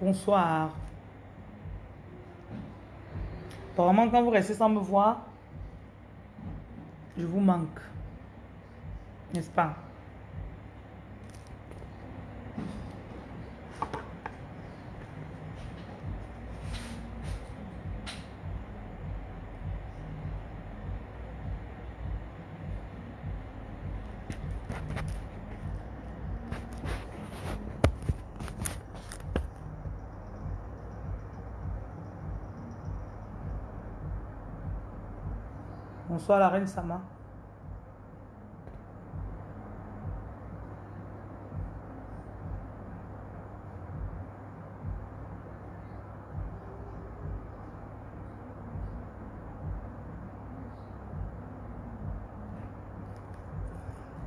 Bonsoir. Apparemment, quand vous restez sans me voir, je vous manque. N'est-ce pas? La reine Sama.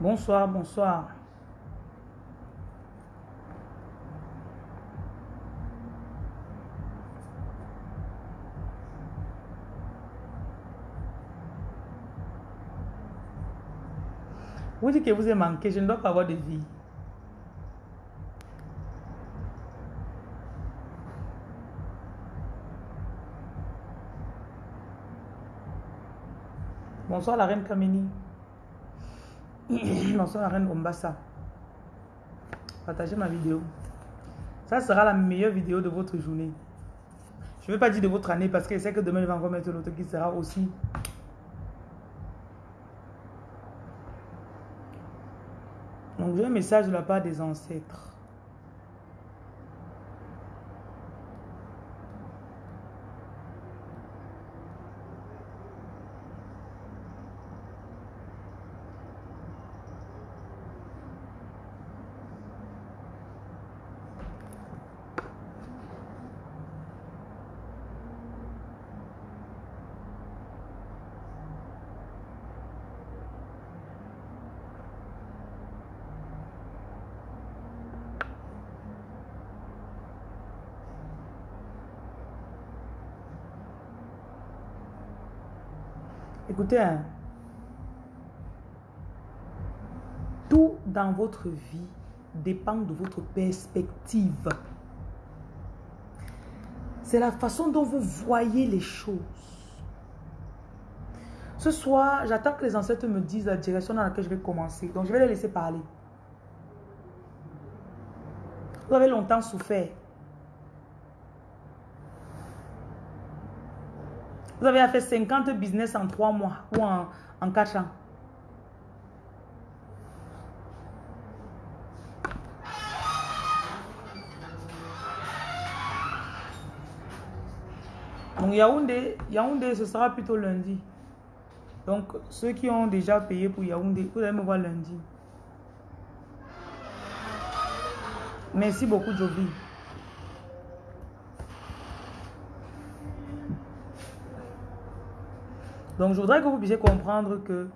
Bonsoir, bonsoir. Vous dites que vous avez manqué, je ne dois pas avoir de vie. Bonsoir la reine Kamini. Bonsoir la reine Ombassa. Partagez ma vidéo. Ça sera la meilleure vidéo de votre journée. Je ne vais pas dire de votre année parce que sais que demain, je vais encore mettre l'autre qui sera aussi. J'ai un message de la part des ancêtres. Hein. tout dans votre vie dépend de votre perspective. C'est la façon dont vous voyez les choses. Ce soir, j'attends que les ancêtres me disent la direction dans laquelle je vais commencer. Donc, je vais les laisser parler. Vous avez longtemps souffert. Vous avez fait 50 business en 3 mois ou en, en 4 ans. Donc Yaoundé, Yaoundé, ce sera plutôt lundi. Donc ceux qui ont déjà payé pour Yaoundé, vous allez me voir lundi. Merci beaucoup Joby. Donc je voudrais que vous puissiez comprendre que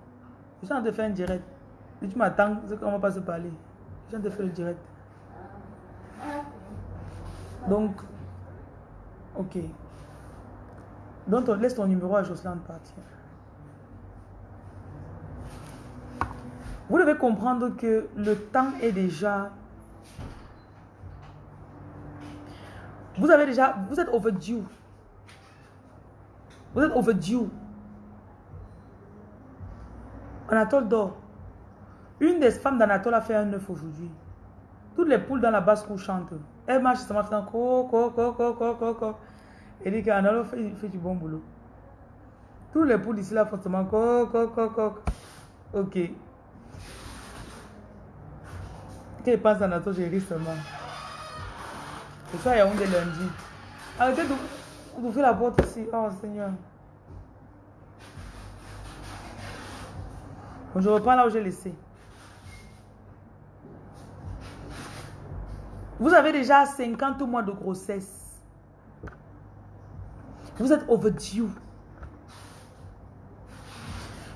je suis en train de faire un direct. Si tu m'attends, c'est qu'on ne va pas se parler. Je suis en train de faire le direct. Donc, ok. Donc, laisse ton numéro à Jocelyne partir. Vous devez comprendre que le temps est déjà... Vous avez déjà... Vous êtes overdue. Vous êtes overdue. Anatole dort. Une des femmes d'Anatole a fait un œuf aujourd'hui. Toutes les poules dans la basse cour chantent. Elle marche justement faisant co, co, co, co, co, co, co. Elle dit qu'Anatole fait, fait du bon boulot. Toutes les poules ici là font co, co, co, co. Ok. Qu'elle pense Anatole, j'ai ri seulement. C'est ça, il y a un de lundi. Arrêtez d'ouvrir la porte ici. Oh Seigneur. Je reprends là où j'ai laissé. Vous avez déjà 50 mois de grossesse. Vous êtes overdue.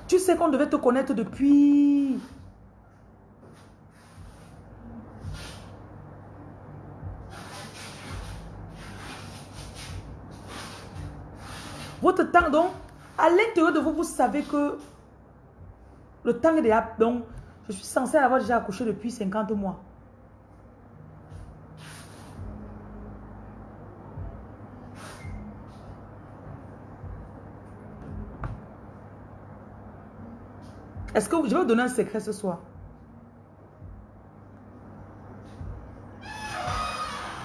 Tu sais qu'on devait te connaître depuis... Votre temps, donc, à l'intérieur de vous, vous savez que le temps est déjà... Donc, je suis censée avoir déjà accouché depuis 50 mois. Est-ce que je vais vous donner un secret ce soir?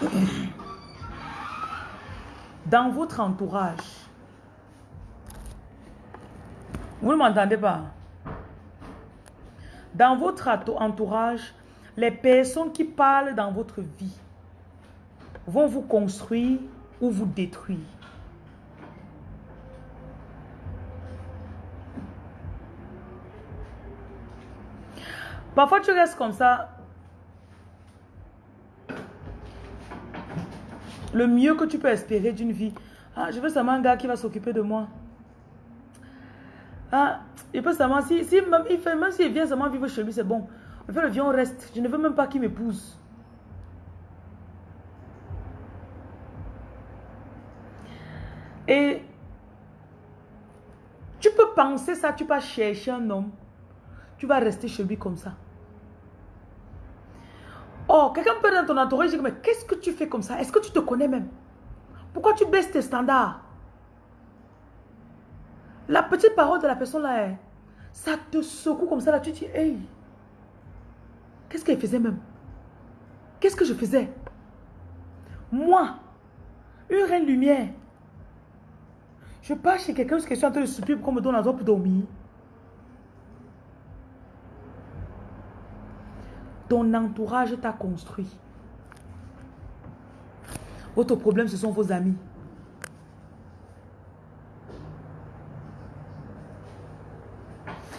Dans votre entourage, vous ne m'entendez pas. Dans votre entourage, les personnes qui parlent dans votre vie vont vous construire ou vous détruire. Parfois, tu restes comme ça. Le mieux que tu peux espérer d'une vie. Ah, je veux seulement un gars qui va s'occuper de moi. Ah, il peut seulement, si, si même, il s'il vient seulement vivre chez lui, c'est bon. En fait, le vieux, reste. Je ne veux même pas qu'il m'épouse. Et tu peux penser ça, tu vas chercher un homme. Tu vas rester chez lui comme ça. Oh, quelqu'un peut dans ton entourage dire, mais qu'est-ce que tu fais comme ça? Est-ce que tu te connais même? Pourquoi tu baisses tes standards? La petite parole de la personne là, ça te secoue comme ça là, tu dis, hey, qu'est-ce qu'elle faisait même? Qu'est-ce que je faisais? Moi, une reine lumière, je pars chez quelqu'un qui est en train de souper pour qu'on me donne un pour dormir. Ton entourage t'a construit. Votre problème, ce sont vos amis.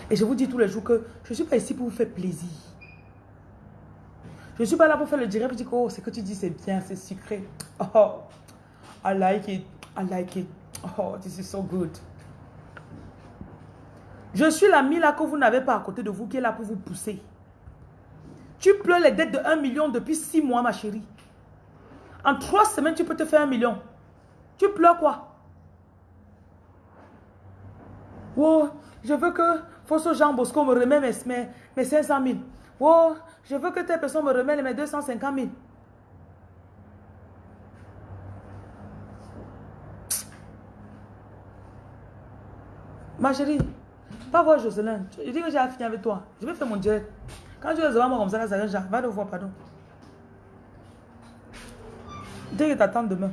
Et je vous dis tous les jours que je ne suis pas ici pour vous faire plaisir. Je ne suis pas là pour faire le direct et dire, oh, ce que tu dis, c'est bien, c'est sucré. Oh, I like it, I like it. Oh, this is so good. Je suis l'ami là que vous n'avez pas à côté de vous qui est là pour vous pousser. Tu pleures les dettes de 1 million depuis 6 mois, ma chérie. En 3 semaines, tu peux te faire 1 million. Tu pleures quoi? Oh, je veux que Fosso Jean Bosco me remet mes, mes, 500 000. Oh, je veux que telle personne me remette mes 250 000. Ma chérie, pas voir Jocelyn. Je dis que j'ai fini avec toi. Je vais faire mon direct. Quand tu es devant moi comme ça, ça va le voir, pardon. Dès que t'attends demain.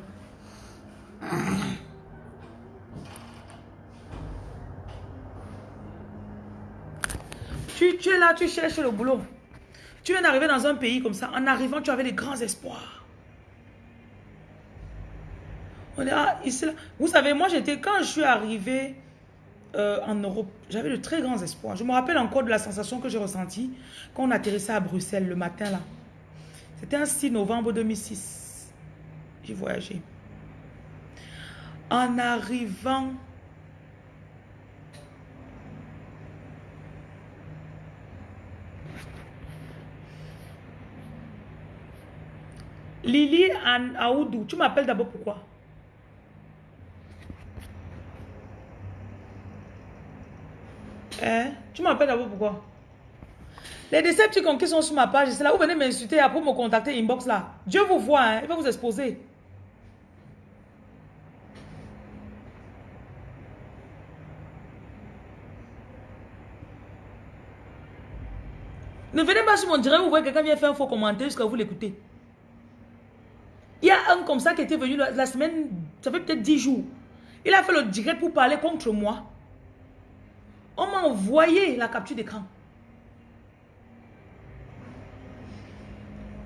Tu, es là, tu cherches le boulot. Tu viens d'arriver dans un pays comme ça. En arrivant, tu avais des grands espoirs. Vous savez, moi, j'étais, quand je suis arrivé euh, en Europe, j'avais de très grands espoirs. Je me rappelle encore de la sensation que j'ai ressentie quand on atterrissait à Bruxelles le matin là. C'était un 6 novembre 2006. J'ai voyagé. En arrivant... Lily Aoudou, tu m'appelles d'abord pourquoi? Hein? Tu m'appelles d'abord pourquoi? Les Decepticons qui sont sur ma page, c'est là où vous venez m'insulter après me contacter inbox là. Dieu vous voit, hein? il va vous exposer. Ne venez pas sur mon direct, vous voyez quelqu'un vient faire un faux commentaire jusqu'à vous l'écouter. Il y a un comme ça qui était venu la, semaine, ça fait peut-être 10 jours. Il a fait le direct pour parler contre moi. On m'a envoyé la capture d'écran.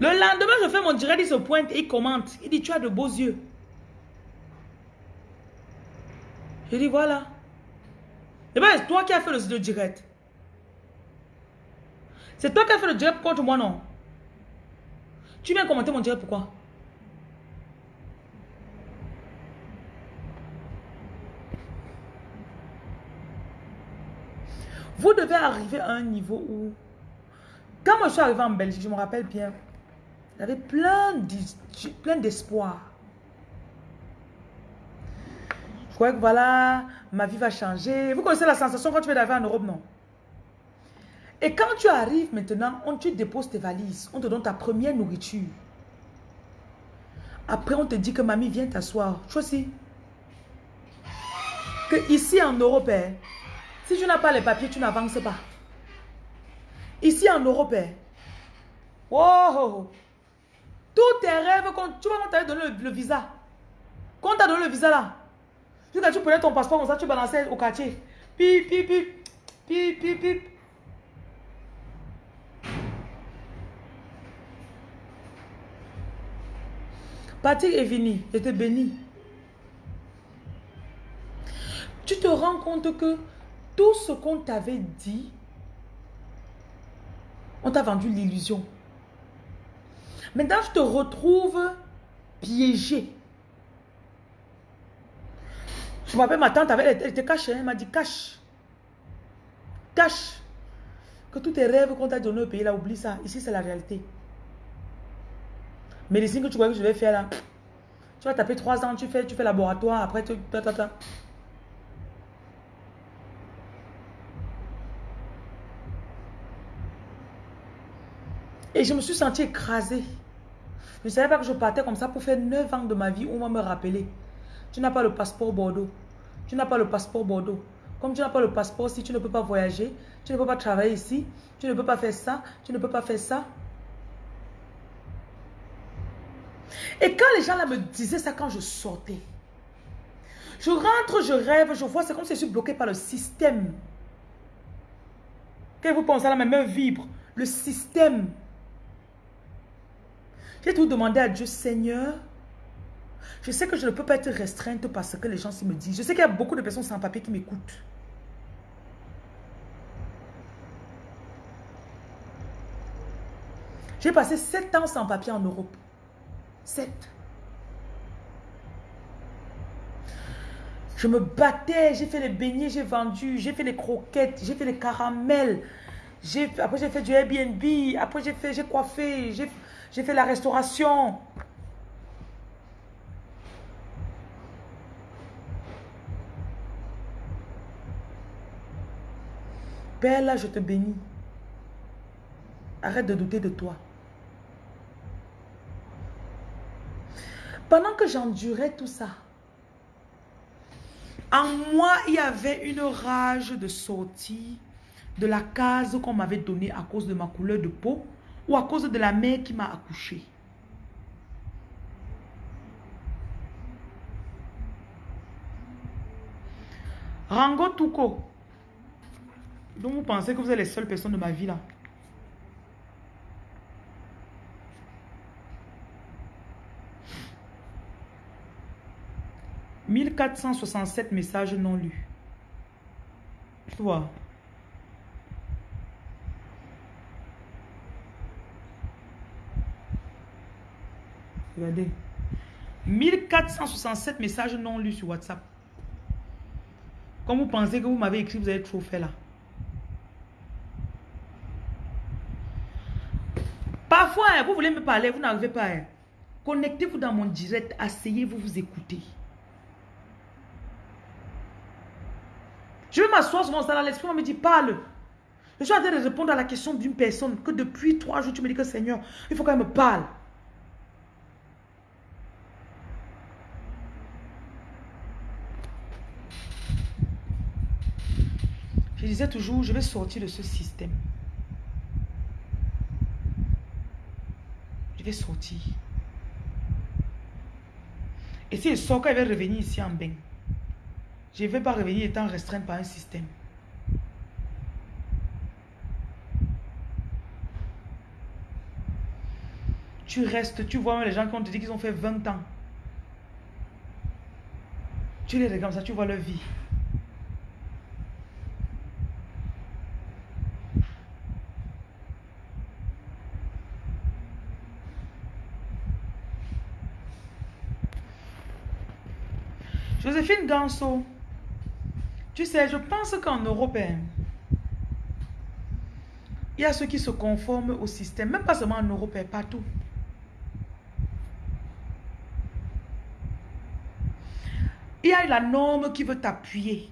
Le lendemain, je fais mon direct, il se pointe et il commente. Il dit, tu as de beaux yeux. Je dis, voilà. Et bien, c'est toi qui as fait le, direct. C'est toi qui as fait le direct contre moi, non? Tu viens commenter mon direct, pourquoi? Vous devez arriver à un niveau où... Quand je suis arrivé en Belgique, je me rappelle bien, j'avais plein d'espoir. je croyais que voilà, ma vie va changer. Vous connaissez la sensation quand tu vas arriver en Europe, non? Et quand tu arrives maintenant, on, tu déposes tes valises, on te donne ta première nourriture. Après, on te dit que mamie, viens t'asseoir. Choisis. Que ici en Europe, hein, si tu n'as pas les papiers, tu n'avances pas. Ici en Europe, hein. wow. Tous tes rêves, quand tu as donné le, visa, quand tu as donné le visa là, tu, tu prenais ton passeport comme ça, tu balançais au quartier. Pip, pip, pip, pip, pip, pip. Patrick est je te bénis. Tu te rends compte que tout ce qu'on t'avait dit, on t'a vendu l'illusion. Maintenant, je te retrouve piégé. Je me rappelle, ma tante, avait, elle était cachée. Elle m'a dit, cache. Cache. Que tous tes rêves qu'on t'a donné au pays, là, oublie ça. Ici, c'est la réalité. Médecine que tu crois que je vais faire là. Tu vas taper trois ans, tu fais, tu fais laboratoire, après tu... Et je me suis sentie écrasée. Je ne savais pas que je partais comme ça pour faire 9 ans de ma vie. On va me rappeler. Tu n'as pas le passeport Bordeaux. Tu n'as pas le passeport Bordeaux. Comme tu n'as pas le passeport, si tu ne peux pas voyager, tu ne peux pas travailler ici, tu ne peux pas faire ça, tu ne peux pas faire ça. Et quand les gens là me disaient ça quand je sortais, je rentre, je rêve, je vois, c'est comme si je suis bloqué par le système. Quand vous pensez à la même vibre, le système. J'ai tout demandé à Dieu, Seigneur, je sais que je ne peux pas être restreinte parce que les gens me disent. Je sais qu'il y a beaucoup de personnes sans papier qui m'écoutent. J'ai passé sept ans sans papier en Europe. Sept. Je me battais, j'ai fait les beignets, j'ai vendu, j'ai fait les croquettes, j'ai fait les caramels. Après j'ai fait du Airbnb, après j'ai fait, j'ai coiffé, j'ai j'ai fait la restauration. Père, là, je te bénis. Arrête de douter de toi. Pendant que j'endurais tout ça, en moi, il y avait une rage de sortie de la case qu'on m'avait donnée à cause de ma couleur de peau ou à cause de la mère qui m'a accouché. Rango Tuko, donc vous pensez que vous êtes les seules personnes de ma vie là. « 1467 messages non lus. Tu vois? Regardez. 1467 messages non lus sur WhatsApp. Comme vous pensez que vous m'avez écrit, vous avez trop fait là. Parfois, hein, vous voulez me parler, vous n'arrivez pas. Hein. Connectez-vous dans mon direct, asseyez-vous, vous écoutez. Je vais m'asseoir sur mon salon, l'esprit me dit, parle. Je suis en train de répondre à la question d'une personne que depuis trois jours, tu me dis que Seigneur, il faut qu'elle me parle. Je toujours, je vais sortir de ce système. Je vais sortir. Et si je sors, quand je vais revenir ici en bain, je ne vais pas revenir étant restreint par un système. Tu restes, tu vois les gens qui ont dit qu'ils ont fait 20 ans. Tu les regardes ça, tu vois leur vie. Joséphine Ganso, tu sais, je pense qu'en Europe, hein, il y a ceux qui se conforment au système, même pas seulement en Europe, hein, partout. Il y a la norme qui veut t'appuyer.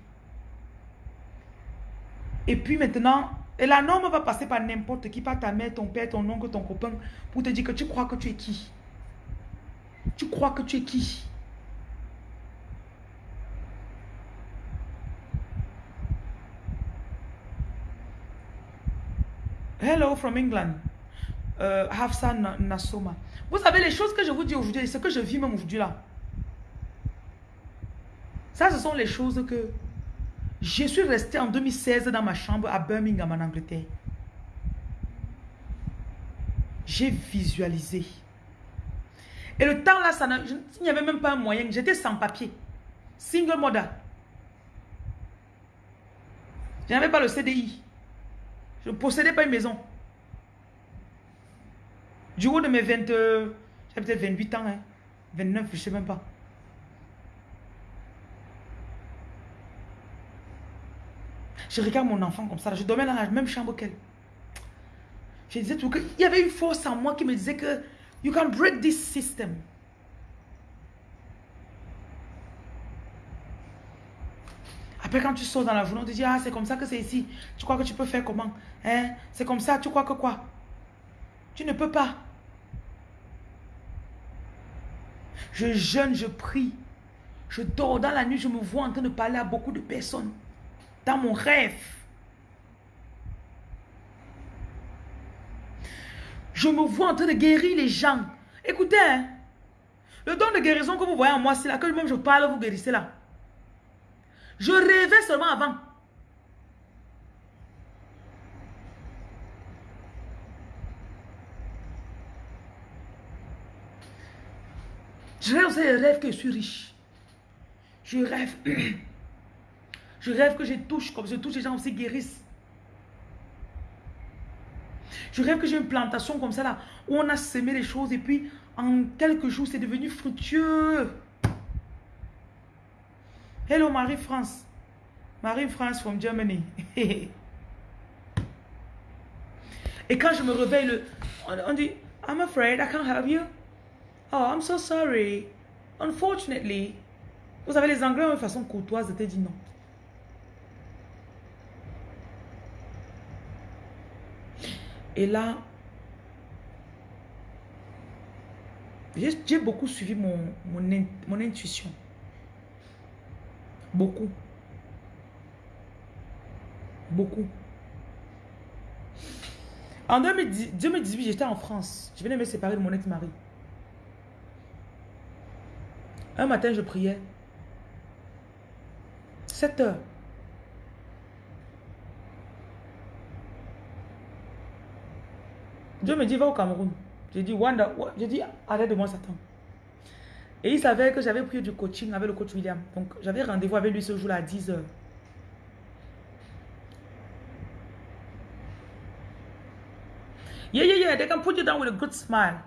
Et puis maintenant, et la norme va passer par n'importe qui, par ta mère, ton père, ton oncle, ton copain, pour te dire que tu crois que tu es qui? Tu crois que tu es qui? Hello from England. Euh, Hafsa Nasoma. Vous savez, les choses que je vous dis aujourd'hui, ce que je vis même aujourd'hui là. Ça, ce sont les choses que je suis resté en 2016 dans ma chambre à Birmingham en Angleterre. J'ai visualisé. Et le temps là, ça il n'y avait même pas un moyen. J'étais sans papier. Single mother. Je n'avais pas le CDI. Je ne possédais pas une maison. Du haut de mes 20... J'avais peut-être 28 ans. Hein. 29, je ne sais même pas. Je regarde mon enfant comme ça. Je dormais dans la même chambre qu'elle. Je disais tout. Il y avait une force en moi qui me disait que... You can break this system. Après, quand tu sors dans la journée, on te dit, ah, c'est comme ça que c'est ici. Tu crois que tu peux faire comment hein? C'est comme ça, tu crois que quoi? Tu ne peux pas. Je jeûne, je prie. Je dors dans la nuit, je me vois en train de parler à beaucoup de personnes. Dans mon rêve. Je me vois en train de guérir les gens. Écoutez, hein, le don de guérison que vous voyez en moi, c'est là que même je parle, vous guérissez là. Je rêvais seulement avant. Je rêve aussi rêve que je suis riche. Je rêve. Je rêve que je touche comme je touche, les gens aussi guérissent. Je rêve que j'ai une plantation comme ça là, où on a semé les choses et puis en quelques jours, c'est devenu fructueux. Hello Marie-France. Marie-France from Germany. et quand je me réveille, le, on, dit, I'm afraid I can't help you. Oh, I'm so sorry. Unfortunately. Vous savez, les Anglais ont une façon courtoise de te dire non. Et là, j'ai beaucoup suivi mon, mon intuition. Beaucoup. Beaucoup. En 2018, j'étais en France. Je venais me séparer de mon ex-mari. Un matin, je priais. 7 heures. Dieu me dit, va au Cameroun. J'ai dit, Wanda, j'ai dit, arrête de moi, Satan. Et il savait que j'avais pris du coaching avec le coach William. Donc, j'avais rendez-vous avec lui ce jour-là à 10 heures. Yeah, yeah, yeah. They can put you down with a good smile.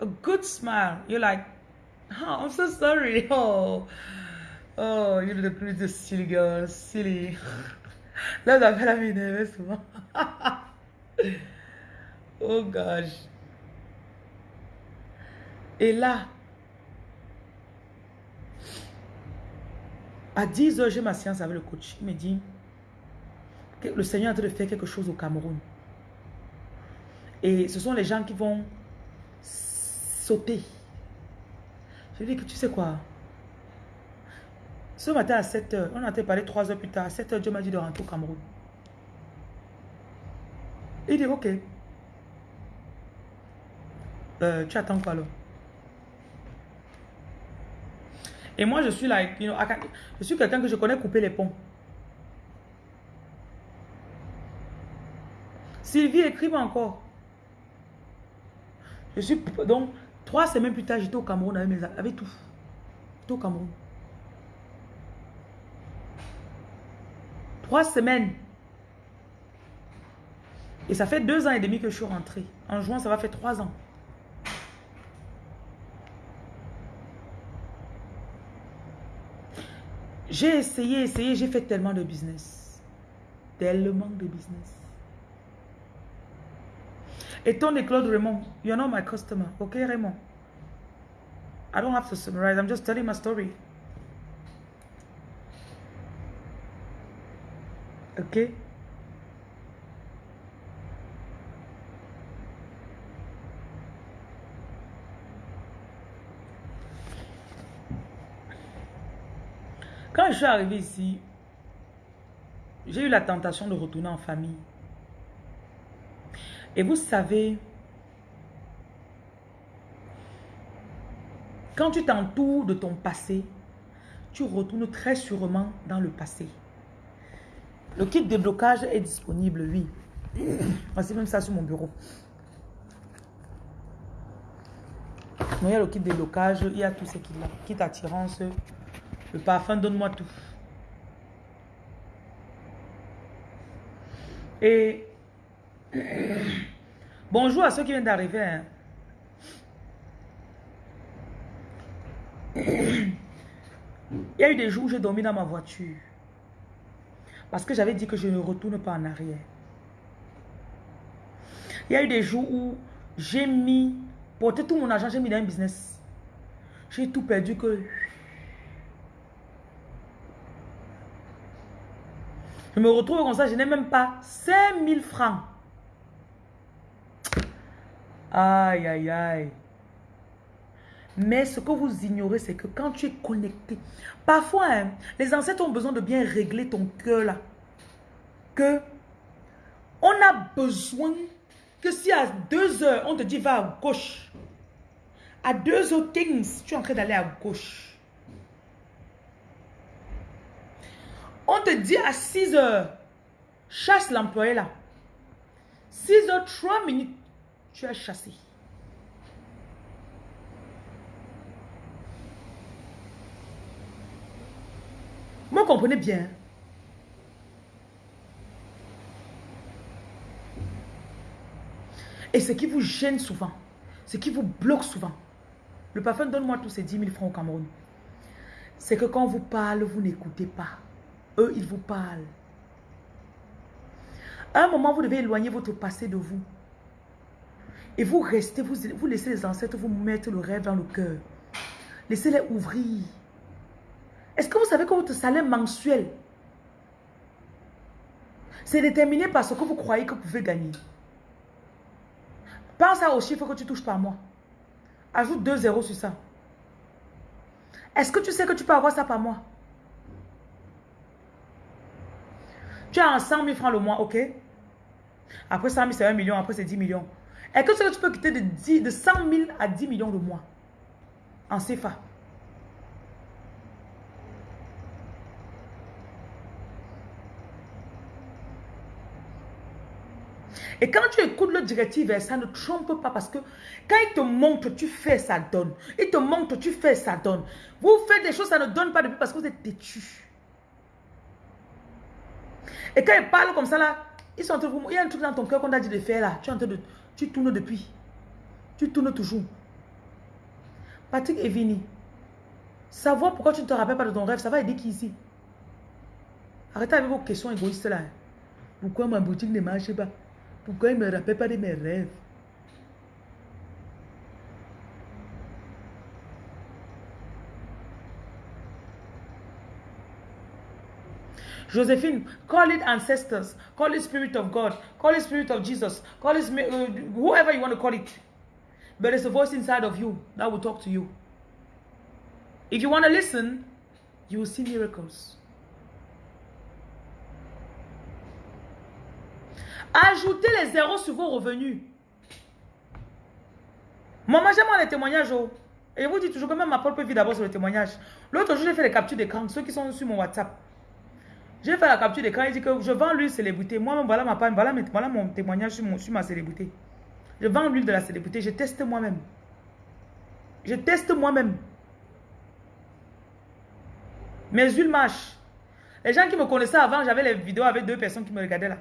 A good smile. You're like, oh, I'm so sorry. Oh, oh, you're the greatest silly girl. Silly. Là, avez la m'énerver souvent. oh gosh. Et là, à 10 heures, j'ai ma séance avec le coach. Il me dit que le Seigneur est en train de faire quelque chose au Cameroun. Et ce sont les gens qui vont sauter. Je lui dis que tu sais quoi? Ce matin à 7 h on a parlé 3 heures plus tard. À 7 h Dieu m'a dit de rentrer au Cameroun. Il dit ok. Euh, tu attends quoi alors? Et moi je suis là, je suis quelqu'un que je connais couper les ponts. Sylvie, écrive encore. Je suis donc trois semaines plus tard, j'étais au Cameroun avec, mes, avec tout. J'étais au Cameroun. Trois semaines. Et ça fait deux ans et demi que je suis rentrée. En juin, ça va faire trois ans. J'ai essayé, essayé, j'ai fait tellement de business. Tellement de business. Et Tony Claude Raymond, you're not my customer. Okay, Raymond? I don't have to summarize. I'm just telling my story. Okay? Suis arrivé ici, j'ai eu la tentation de retourner en famille. Et vous savez, quand tu t'entoures de ton passé, tu retournes très sûrement dans le passé. Le kit de blocage est disponible, oui. Voici même ça sur mon bureau. il y a le kit de blocage, il y a tout ce qu'il a. Kit attirance, le parfum, donne-moi tout. Et bonjour à ceux qui viennent d'arriver. Hein. Il y a eu des jours où j'ai dormi dans ma voiture. Parce que j'avais dit que je ne retourne pas en arrière. Il y a eu des jours où j'ai mis, porté tout mon argent, j'ai mis dans un business. J'ai tout perdu que... Je me retrouve comme ça, je n'ai même pas 5000 francs. Aïe, aïe, aïe. Mais ce que vous ignorez, c'est que quand tu es connecté, parfois, hein, les ancêtres ont besoin de bien régler ton cœur là. Que on a besoin que si à deux heures, on te dit va à gauche, à deux heures things, tu es en train d'aller à gauche. On te dit à 6 heures, chasse l'employé là. 6 heures, 3 minutes, tu es chassé. Vous comprenez bien. Et ce qui vous gêne souvent, ce qui vous bloque souvent, le parfum donne-moi tous ces 10 000 francs au Cameroun. C'est que quand vous parle, vous n'écoutez pas. Eux, ils vous parlent. À un moment, vous devez éloigner votre passé de vous. Et vous restez, vous, laissez les ancêtres vous mettre le rêve dans le cœur. Laissez-les ouvrir. Est-ce que vous savez que votre salaire mensuel, c'est déterminé par ce que vous croyez que vous pouvez gagner? Pense au chiffre que tu touches par mois. Ajoute 2 zéros sur ça. Est-ce que tu sais que tu peux avoir ça par mois? Tu as 100 000 francs le mois, ok Après 100 000, c'est 1 million, après c'est 10 millions. Est-ce que tu peux quitter de, 10, de 100 000 à 10 millions le mois En CFA Et quand tu écoutes le directive, ça ne trompe pas parce que quand il te montre, tu fais, ça donne. Il te montre, tu fais, ça donne. Vous faites des choses, ça ne donne pas depuis parce que vous êtes têtu. Et quand il parle comme ça là, ils sont vous, il y a un truc dans ton cœur qu'on a dit de faire là. Tu en train de, tu tournes depuis. Tu tournes toujours. Patrick Evini, savoir pourquoi tu ne te rappelles pas de ton rêve, ça va aider qui ici? Arrêtez avec vos questions égoïstes là. Pourquoi ma boutique ne marche pas? Pourquoi il ne me rappelle pas de mes rêves? Josephine, call it ancestors, call it spirit of God, call it spirit of Jesus, call it uh, whoever you want to call it. But there's a voice inside of you that will talk to you. If you want to listen, you will see miracles. Ajoutez les zéros sur vos revenus. Moi, j'aime les témoignages. Oh. Et je vous dis toujours que même ma propre vie d'abord sur les témoignages. L'autre jour, j'ai fait les captures d'écran, ceux qui sont sur mon WhatsApp. J'ai fait la capture d'écran, il dit que je vends l'huile célébrité. Moi-même, voilà ma page, voilà, voilà, mon témoignage sur, mon, sur ma célébrité. Je vends l'huile de la célébrité, je teste moi-même. Je teste moi-même. Mes huiles marchent. Les gens qui me connaissaient avant, j'avais les vidéos avec deux personnes qui me regardaient là.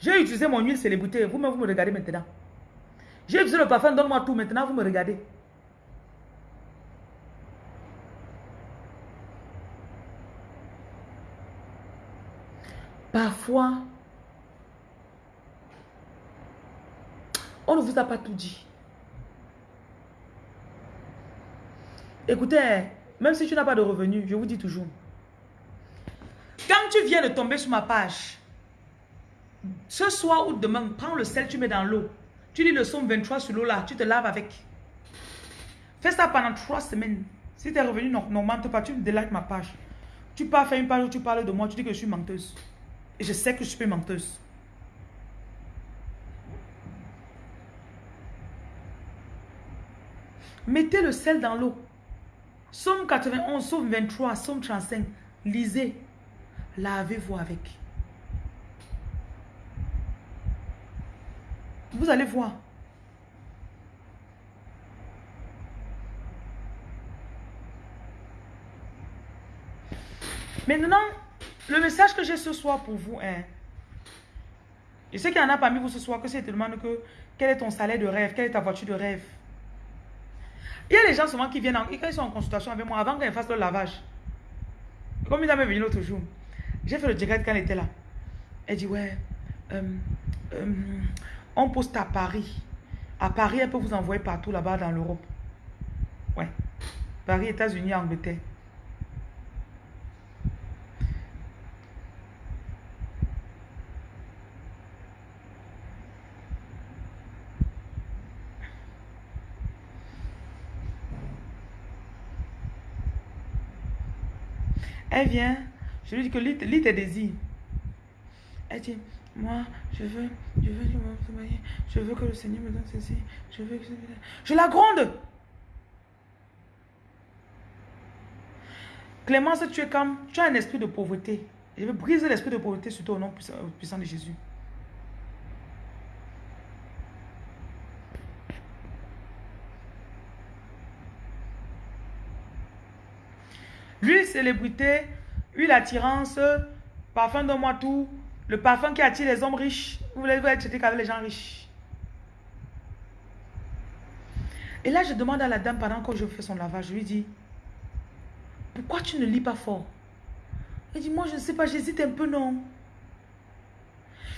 J'ai utilisé mon huile célébrité. Vous-même, vous me regardez maintenant. J'ai utilisé le parfum, donne-moi tout. Maintenant, vous me regardez. Parfois, on ne vous a pas tout dit. Écoutez, même si tu n'as pas de revenus, je vous dis toujours. Quand tu viens de tomber sur ma page, ce soir ou demain, prends le sel, tu mets dans l'eau. Tu lis le somme 23 sur l'eau là, tu te laves avec. Fais ça pendant trois semaines. Si tes revenus n'augmentent pas, tu me délikes ma page. Tu pars faire une page où tu parles de moi, tu dis que je suis menteuse je sais que je suis menteuse. Mettez le sel dans l'eau. Somme 91, Somme 23, Somme 35. Lisez. Lavez-vous avec. Vous allez voir. Maintenant, le message que j'ai ce soir pour vous est, je sais qu'il y en a parmi vous ce soir que si te que quel est ton salaire de rêve, quelle est ta voiture de rêve? Il y a des gens souvent qui viennent, quand ils sont en consultation avec moi, avant qu'ils fassent le lavage. Comme il m'est venu l'autre jour, j'ai fait le direct quand elle était là. Elle dit, ouais, euh, euh, on poste à Paris. À Paris, elle peut vous envoyer partout là-bas dans l'Europe. Ouais. Paris, États-Unis, Angleterre. Elle vient, je lui dis que lit, lit tes désirs. Elle dit, moi, je veux, je veux, je veux que le Seigneur me donne ceci. Je veux que je la gronde. Clémence, tu es comme, tu as un esprit de pauvreté. Je veux briser l'esprit de pauvreté sur toi au nom puissant de Jésus. L'huile célébrité, huile attirance, parfum de moi tout, le parfum qui attire les hommes riches. Vous voulez être avec les gens riches. Et là, je demande à la dame pendant que je fais son lavage, je lui dis, pourquoi tu ne lis pas fort? Elle dit, moi je ne sais pas, j'hésite un peu, non.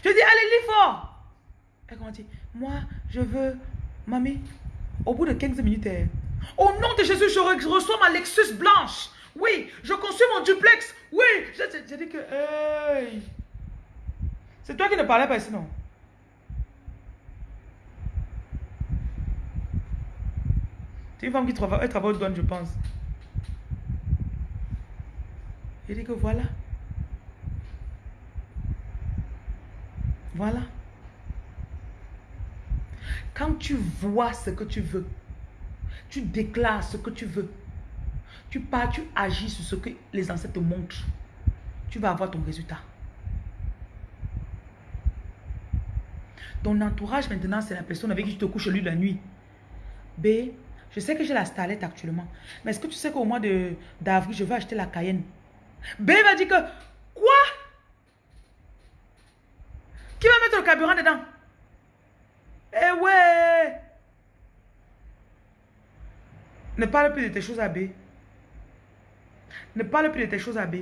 Je dis, allez, lis fort. Elle dit, moi je veux, mamie, au bout de 15 minutes, au nom de Jésus, je reçois ma Lexus blanche. Oui, je construis mon duplex. Oui, j'ai dit que... C'est toi qui ne parlais pas sinon. C'est une femme qui travaille, elle travaille au douane, je pense. J'ai dit que voilà. Voilà. Quand tu vois ce que tu veux, tu déclares ce que tu veux, tu pars, tu agis sur ce que les ancêtres te montrent. Tu vas avoir ton résultat. Ton entourage maintenant, c'est la personne avec qui tu te couches lui la nuit. B, je sais que j'ai la starlette actuellement. Mais est-ce que tu sais qu'au mois d'avril, je vais acheter la Cayenne? B va dire que, quoi? Qui va mettre le carburant dedans? Eh ouais Ne parle plus de tes choses à B. Ne parle plus de tes choses à B.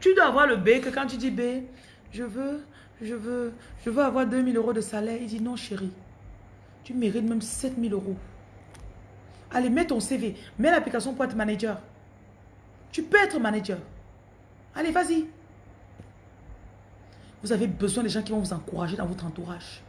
Tu dois avoir le B que quand tu dis B, je veux, je veux, je veux avoir 2000 euros de salaire. Il dit non chérie, tu mérites même 7000 euros. Allez, mets ton CV, mets l'application pour être manager. Tu peux être manager. Allez, vas-y. Vous avez besoin des gens qui vont vous encourager dans votre entourage.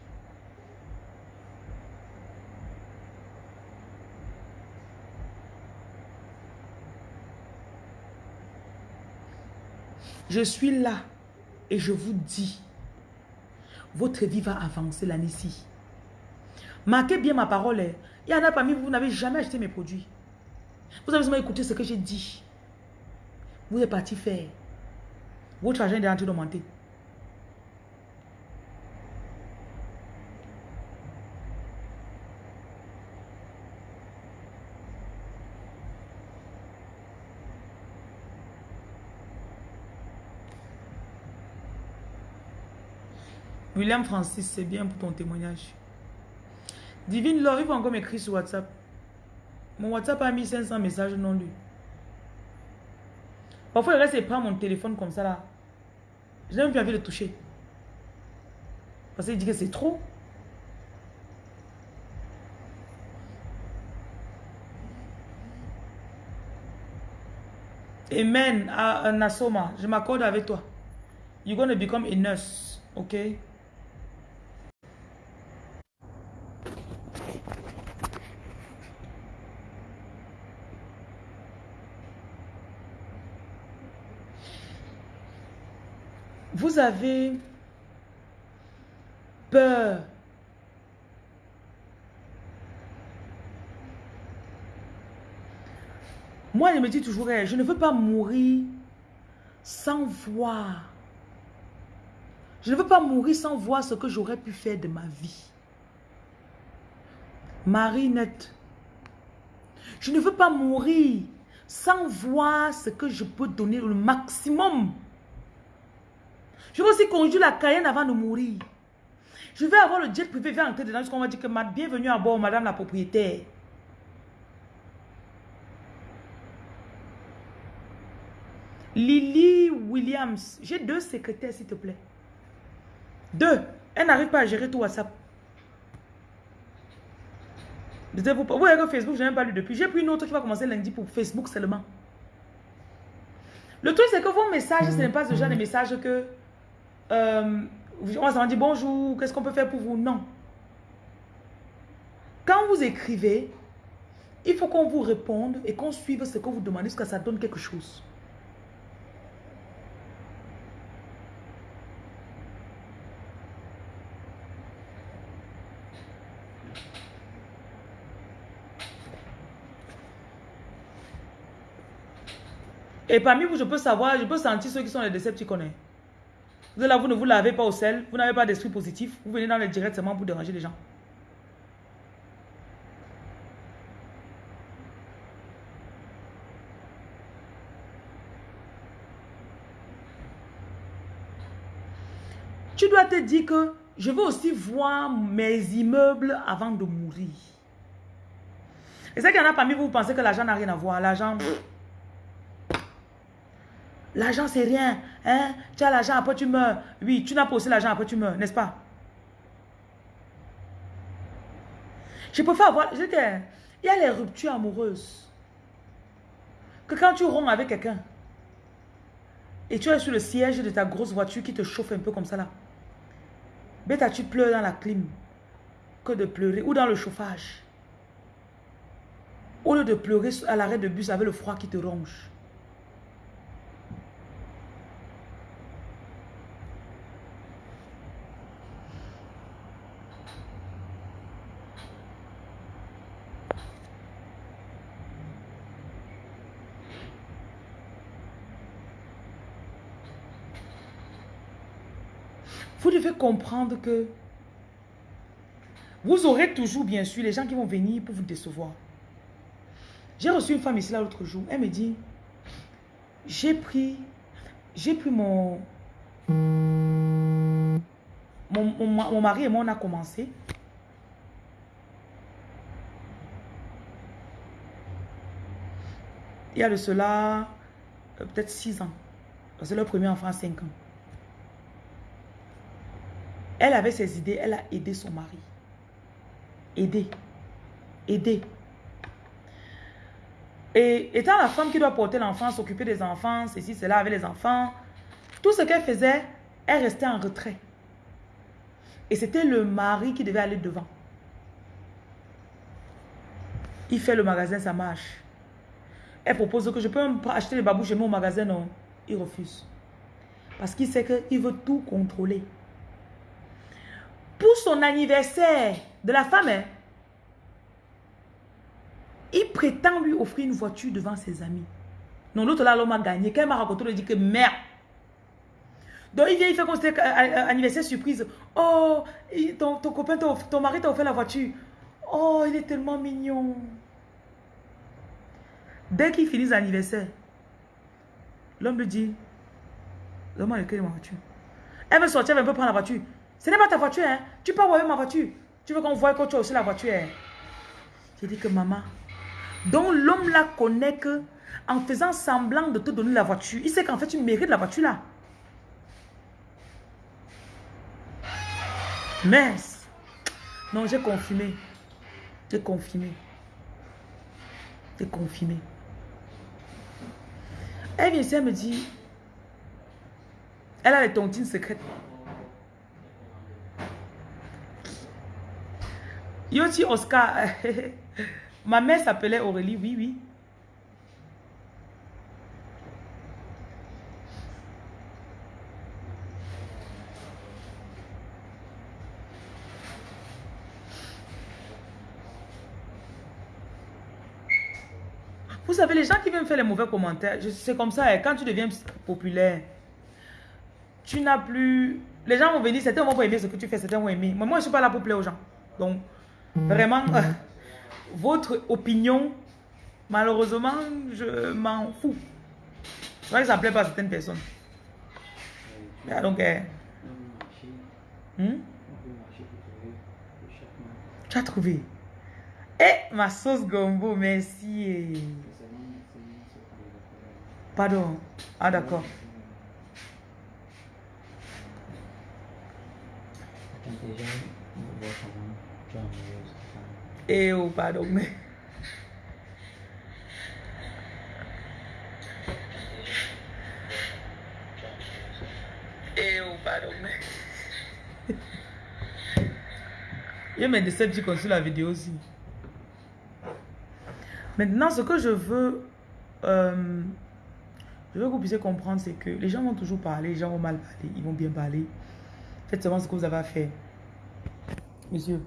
Je suis là et je vous dis, votre vie va avancer l'année-ci. Marquez bien ma parole. Hein. Il y en a parmi vous, vous n'avez jamais acheté mes produits. Vous avez seulement écouté ce que j'ai dit. Vous êtes parti faire. Votre argent est en train d'augmenter. William Francis, c'est bien pour ton témoignage. Divine Laure, il faut encore m'écrire sur WhatsApp. Mon WhatsApp a mis 500 messages non lus. Parfois, il reste et prend mon téléphone comme ça là. Je n'ai même plus envie de toucher. Parce qu'il dit que c'est trop. Amen, à Nasoma, je m'accorde avec toi. You're going to become a nurse, okay? Avez peur. Moi, je me dis toujours, eh, je ne veux pas mourir sans voir. Je ne veux pas mourir sans voir ce que j'aurais pu faire de ma vie. Marinette. Je ne veux pas mourir sans voir ce que je peux donner le maximum. Je veux aussi conduire la Cayenne avant de mourir. Je vais avoir le jet privé, vais entrer dedans jusqu'on va dire que bienvenue à bord, madame la propriétaire. Lily Williams. J'ai deux secrétaires, s'il te plaît. Deux. Elle n'arrive pas à gérer tout WhatsApp. Vous voyez que Facebook, je n'ai pas lu depuis. J'ai pris une autre qui va commencer lundi pour Facebook seulement. Le truc, c'est que vos messages, ce n'est pas ce genre de message que... Euh, on s'en dit bonjour, qu'est-ce qu'on peut faire pour vous? Non. Quand vous écrivez, il faut qu'on vous réponde et qu'on suive ce que vous demandez jusqu'à ça donne quelque chose. Et parmi vous, je peux savoir, je peux sentir ceux qui sont les décepticons. Vous là, vous ne vous lavez pas au sel, vous n'avez pas d'esprit positif, vous venez dans le direct seulement pour déranger les gens. Tu dois te dire que je veux aussi voir mes immeubles avant de mourir. Et c'est qu'il y en a parmi vous, vous pensez que l'argent n'a rien à voir. L'argent... L'argent, c'est rien. Hein? Tu as l'argent, après tu meurs. Oui, tu n'as pas aussi l'argent, après tu meurs, n'est-ce pas? Je préfère avoir... Il y a les ruptures amoureuses. Que quand tu romps avec quelqu'un, et tu es sur le siège de ta grosse voiture qui te chauffe un peu comme ça là. Bêta, tu pleures dans la clim. Que de pleurer. Ou dans le chauffage. Au lieu de pleurer à l'arrêt de bus avec le froid qui te ronge. Vous devez comprendre que vous aurez toujours, bien sûr, les gens qui vont venir pour vous décevoir. J'ai reçu une femme ici l'autre jour. Elle me dit, j'ai pris, j'ai pris mon, mon, mon, mari et moi, on a commencé. Il y a de cela euh, peut-être six ans. C'est le premier enfant à 5 ans. Elle avait ses idées, elle a aidé son mari. Aider. Aider. Et étant la femme qui doit porter l'enfant, s'occuper des enfants, ceci, cela avec les enfants, tout ce qu'elle faisait, elle restait en retrait. Et c'était le mari qui devait aller devant. Il fait le magasin, ça marche. Elle propose que je peux acheter les babouches chez au magasin, non. Il refuse. Parce qu'il sait qu'il veut tout contrôler son anniversaire de la femme, hein, il prétend lui offrir une voiture devant ses amis. Non, l'autre là, l'homme a gagné. Quand m'a raconté, il dit que merde. Donc il vient, il fait comme c'était anniversaire surprise. Oh, ton, copain, ton, mari t'a offert la voiture. Oh, il est tellement mignon. Dès qu'il finit l'anniversaire, l'homme lui dit, Donne-moi le ma voiture. Elle veut sortir, elle veut prendre la voiture. Ce n'est pas ta voiture, hein. Tu peux avoir ma voiture. Tu veux qu'on voit que tu as aussi la voiture. Hein? J'ai dit que maman. Donc l'homme là connaît que en faisant semblant de te donner la voiture, il sait qu'en fait tu mérites la voiture là. Mais, non, j'ai confirmé. J'ai confirmé. J'ai confirmé. Elle vient ici, elle me dit, elle a les tontines secrètes. Yoti Oscar. Ma mère s'appelait Aurélie, oui, oui. Vous savez, les gens qui viennent faire les mauvais commentaires, c'est comme ça, eh. quand tu deviens populaire, tu n'as plus... Les gens vont venir, certains vont pas aimer ce que tu fais, certains vont aimer. Mais moi, je ne suis pas là pour plaire aux gens. Donc, vraiment, votre opinion, malheureusement, je m'en fous. Que ça ne plaît pas à certaines personnes. donc, euh, hmm? Tu as trouvé Eh, ma sauce gombo, merci. Pardon. Ah, d'accord. Oh, pardon. Eh, oh, pardon. Il y a mes Decepticons sur la vidéo aussi. Maintenant, ce que je veux, euh, je veux que vous puissiez comprendre, c'est que les gens vont toujours parler, les gens vont mal parler, ils vont bien parler. Faites seulement ce que vous avez à faire. Monsieur.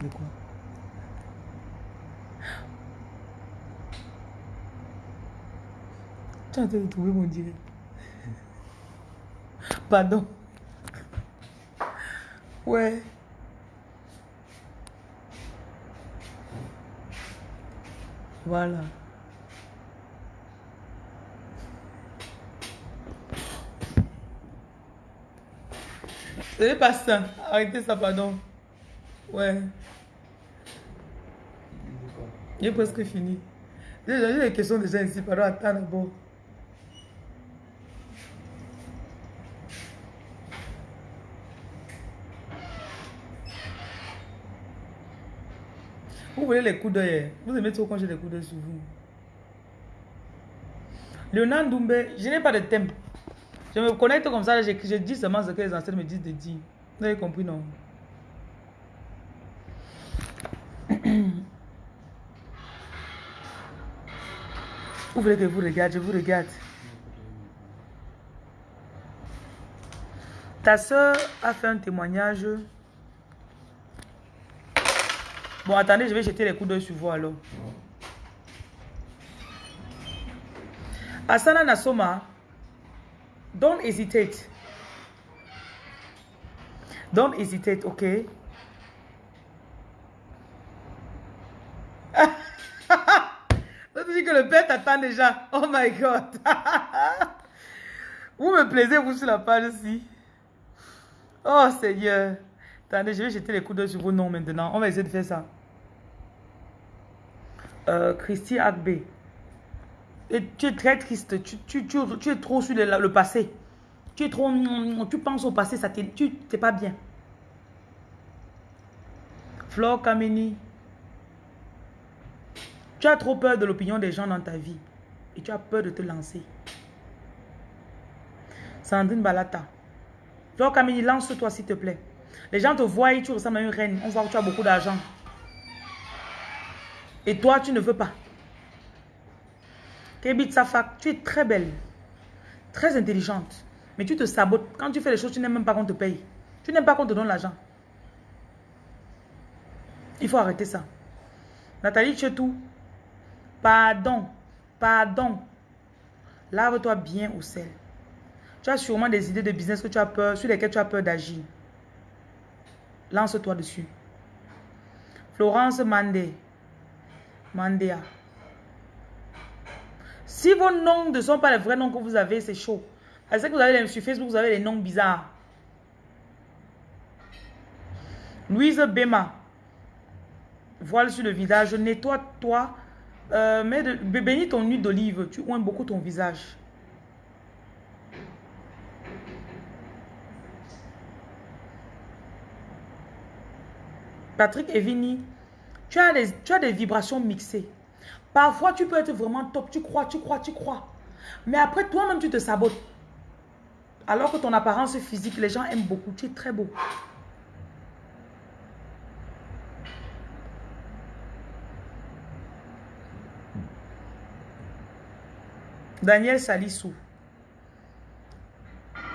De quoi Tu as de trouver mon direct. Pardon. Ouais. Voilà. Ce n'est pas ça. Arrêtez ça, pardon. Ouais. J'ai presque fini. J'ai des questions déjà ici. Pardon, attends d'abord. Vous voulez les coups d'œil. Vous aimez trop quand j'ai des coups d'œil sur vous. Léonard Doumbé, je n'ai pas de thème. Je me connecte comme ça, je, je dis seulement ce que les ancêtres me disent de dire. Vous avez compris, non? Vous voulez que je vous regarde, je vous regarde. Ta soeur a fait un témoignage. Bon, attendez, je vais jeter les coups d'œil sur vous alors. Asana Nasoma, don't hesitate. Don't hesitate, ok? Tu dis déjà. Oh my God. vous me plaisez, vous, sur la page ici. Oh Seigneur. Attendez, je vais jeter les coups d'œil sur vos noms maintenant. On va essayer de faire ça. Euh, Christy Agbe. Et tu es très triste. Tu, tu, tu, es trop sur le, le, passé. Tu es trop... Tu penses au passé, ça tu n'es pas bien. Flore Kameni. Tu as trop peur de l'opinion des gens dans ta vie. Et tu as peur de te lancer. Sandrine Balata. Flore Kameni, lance-toi s'il te plaît. Les gens te voient et tu ressembles à une reine. On voit que tu as beaucoup d'argent. Et toi, tu ne veux pas. Kebit Safak, tu es très belle. Très intelligente. Mais tu te sabotes. Quand tu fais les choses, tu n'aimes même pas qu'on te paye. Tu n'aimes pas qu'on te donne l'argent. Il faut arrêter ça. Nathalie tout. Pardon. Pardon. Lave-toi bien au sel. Tu as sûrement des idées de business que tu as peur, sur lesquelles tu as peur d'agir. Lance-toi dessus. Florence Mandé. Mandéa. Si vos noms ne sont pas les vrais noms que vous avez, c'est chaud. Parce que vous avez sur Facebook, vous avez des noms bizarres. Louise Bema. Voile sur le visage. Nettoie-toi. Euh, bénis ton huile d'olive. Tu oins beaucoup ton visage. Patrick Evini. Tu as, des, tu as des vibrations mixées. Parfois, tu peux être vraiment top. Tu crois, tu crois, tu crois. Mais après, toi-même, tu te sabotes. Alors que ton apparence physique, les gens aiment beaucoup. Tu es très beau. Daniel Salissou.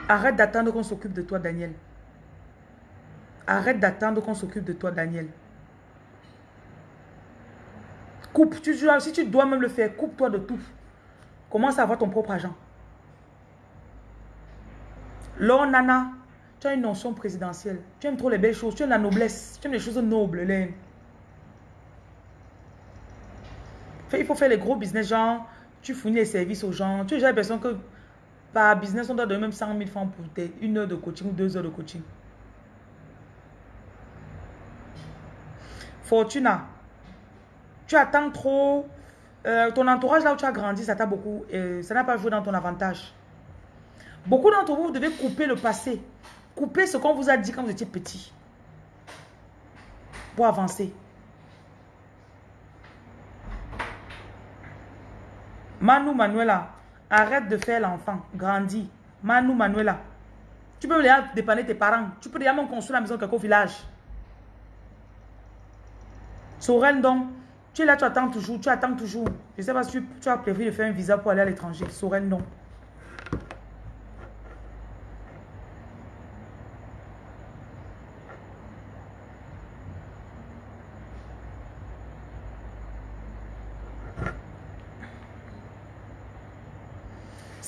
Arrête d'attendre qu'on s'occupe de toi, Daniel. Arrête d'attendre qu'on s'occupe de toi, Daniel. Coupe. Tu, si tu dois même le faire, coupe-toi de tout. Commence à avoir ton propre argent. Laure Nana, tu as une notion présidentielle. Tu aimes trop les belles choses. Tu aimes la noblesse. Tu aimes les choses nobles. Les... Il faut faire les gros business, genre, tu fournis les services aux gens. Tu as l'impression que par business, on doit donner même 100 000 francs pour une heure de coaching ou deux heures de coaching. Fortuna, tu attends trop. Euh, ton entourage là où tu as grandi, ça t'a beaucoup. Euh, ça n'a pas joué dans ton avantage. Beaucoup d'entre vous, vous devez couper le passé. Couper ce qu'on vous a dit quand vous étiez petit. Pour avancer. Manu Manuela, arrête de faire l'enfant. Grandis. Manu Manuela. Tu peux déjà dépanner tes parents. Tu peux déjà même construire la maison quelque village. Sorel donc, tu es là, tu attends toujours, tu attends toujours. Je ne sais pas si tu, as prévu de faire un visa pour aller à l'étranger. Sorel non.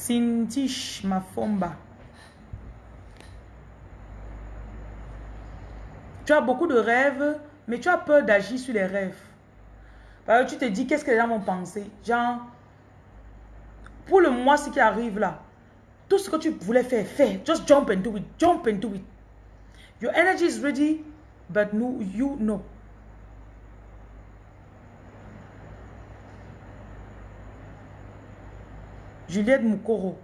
Sintish Mafomba. Tu as beaucoup de rêves, mais tu as peur d'agir sur les rêves. Tu te dis, qu'est-ce que les gens vont penser? Genre, pour le mois, ce qui arrive là, tout ce que tu voulais faire, fais. Just jump into it. Jump into it. Your energy is ready, but no, you know. Juliette Moukoro.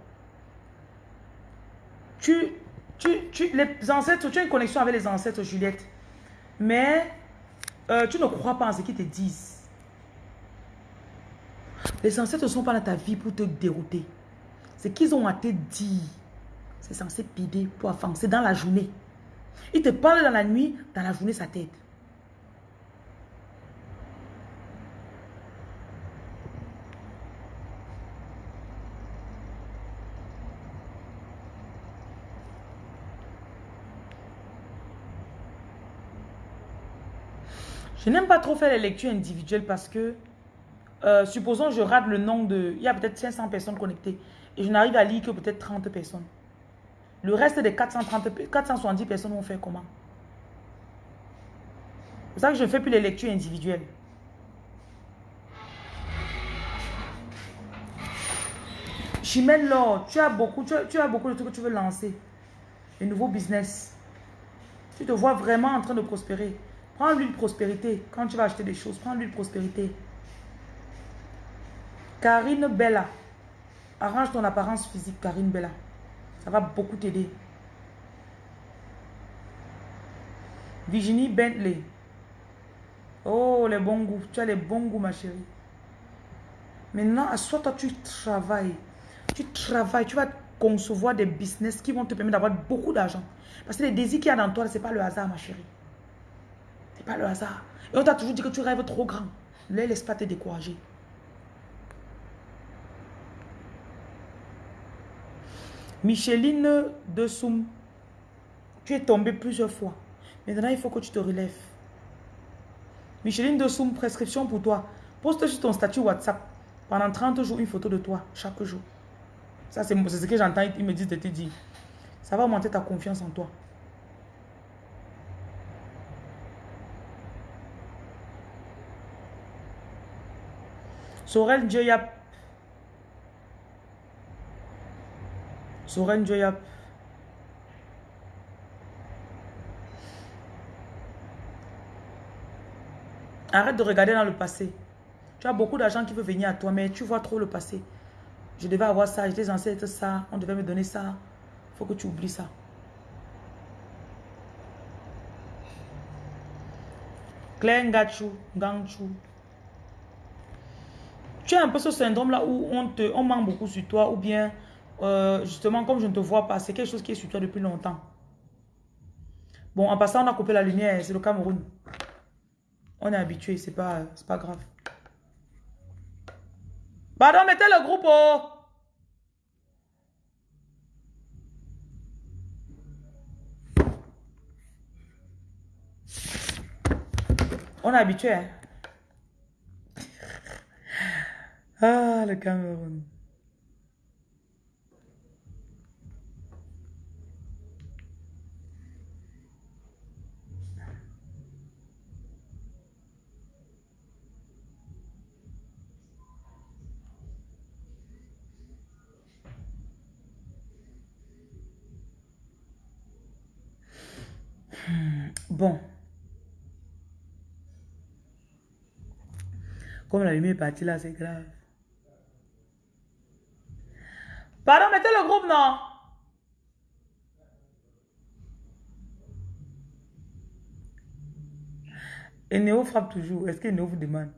Tu, tu, tu, les ancêtres, tu as une connexion avec les ancêtres, Juliette. Mais euh, tu ne crois pas en ce qu'ils te disent. Les ancêtres ne sont pas dans ta vie pour te dérouter. Ce qu'ils ont à te dire, c'est censé pider pour avancer dans la journée. Ils te parlent dans la nuit, dans la journée, ça t'aide. Je n'aime pas trop faire les lectures individuelles parce que, euh, supposons je rate le nom de... Il y a peut-être 500 personnes connectées et je n'arrive à lire que peut-être 30 personnes. Le reste des 430, 470 personnes vont faire comment? C'est ça que je ne fais plus les lectures individuelles. Chimène Lord, tu as beaucoup, tu as, tu as beaucoup de trucs que tu veux lancer. Les nouveaux business. Tu te vois vraiment en train de prospérer. Prends l'huile prospérité. Quand tu vas acheter des choses, prends l'huile prospérité. Karine Bella. Arrange ton apparence physique, Karine Bella. Ça va beaucoup t'aider. Virginie Bentley. Oh, les bons goûts. Tu as les bons goûts, ma chérie. Maintenant, à toi, tu travailles. Tu travailles. Tu vas concevoir des business qui vont te permettre d'avoir beaucoup d'argent. Parce que les désirs qu'il y a dans toi, ce n'est pas le hasard, ma chérie pas le hasard. Et on t'a toujours dit que tu rêves trop grand. Ne laisse pas te décourager. Micheline de Soum, tu es tombée plusieurs fois. Maintenant, il faut que tu te relèves. Micheline de Soum, prescription pour toi. Poste sur ton statut WhatsApp pendant 30 jours une photo de toi, chaque jour. Ça, c'est ce que j'entends, ils me disent de te dire. Ça va augmenter ta confiance en toi. Sorel Joyap. Sorel Joyap. Arrête de regarder dans le passé. Tu as beaucoup d'argent qui veut venir à toi, mais tu vois trop le passé. Je devais avoir ça, j'étais censé être ça, on devait me donner ça. Il faut que tu oublies ça. Claire Ngachou, Gangchou. Tu as un peu ce syndrome-là où on, te, on manque beaucoup sur toi ou bien, euh, justement, comme je ne te vois pas, c'est quelque chose qui est sur toi depuis longtemps. Bon, en passant, on a coupé la lumière, c'est le Cameroun. On est habitué, c'est pas, pas grave. Pardon, mettez le groupe, oh! On est habitué. Hein? Ah, le Cameroun. Bon. Comme la lumière est partie là, c'est grave. Pardon, mettez le groupe, non Et Néo frappe toujours. Est-ce que Néo vous demande?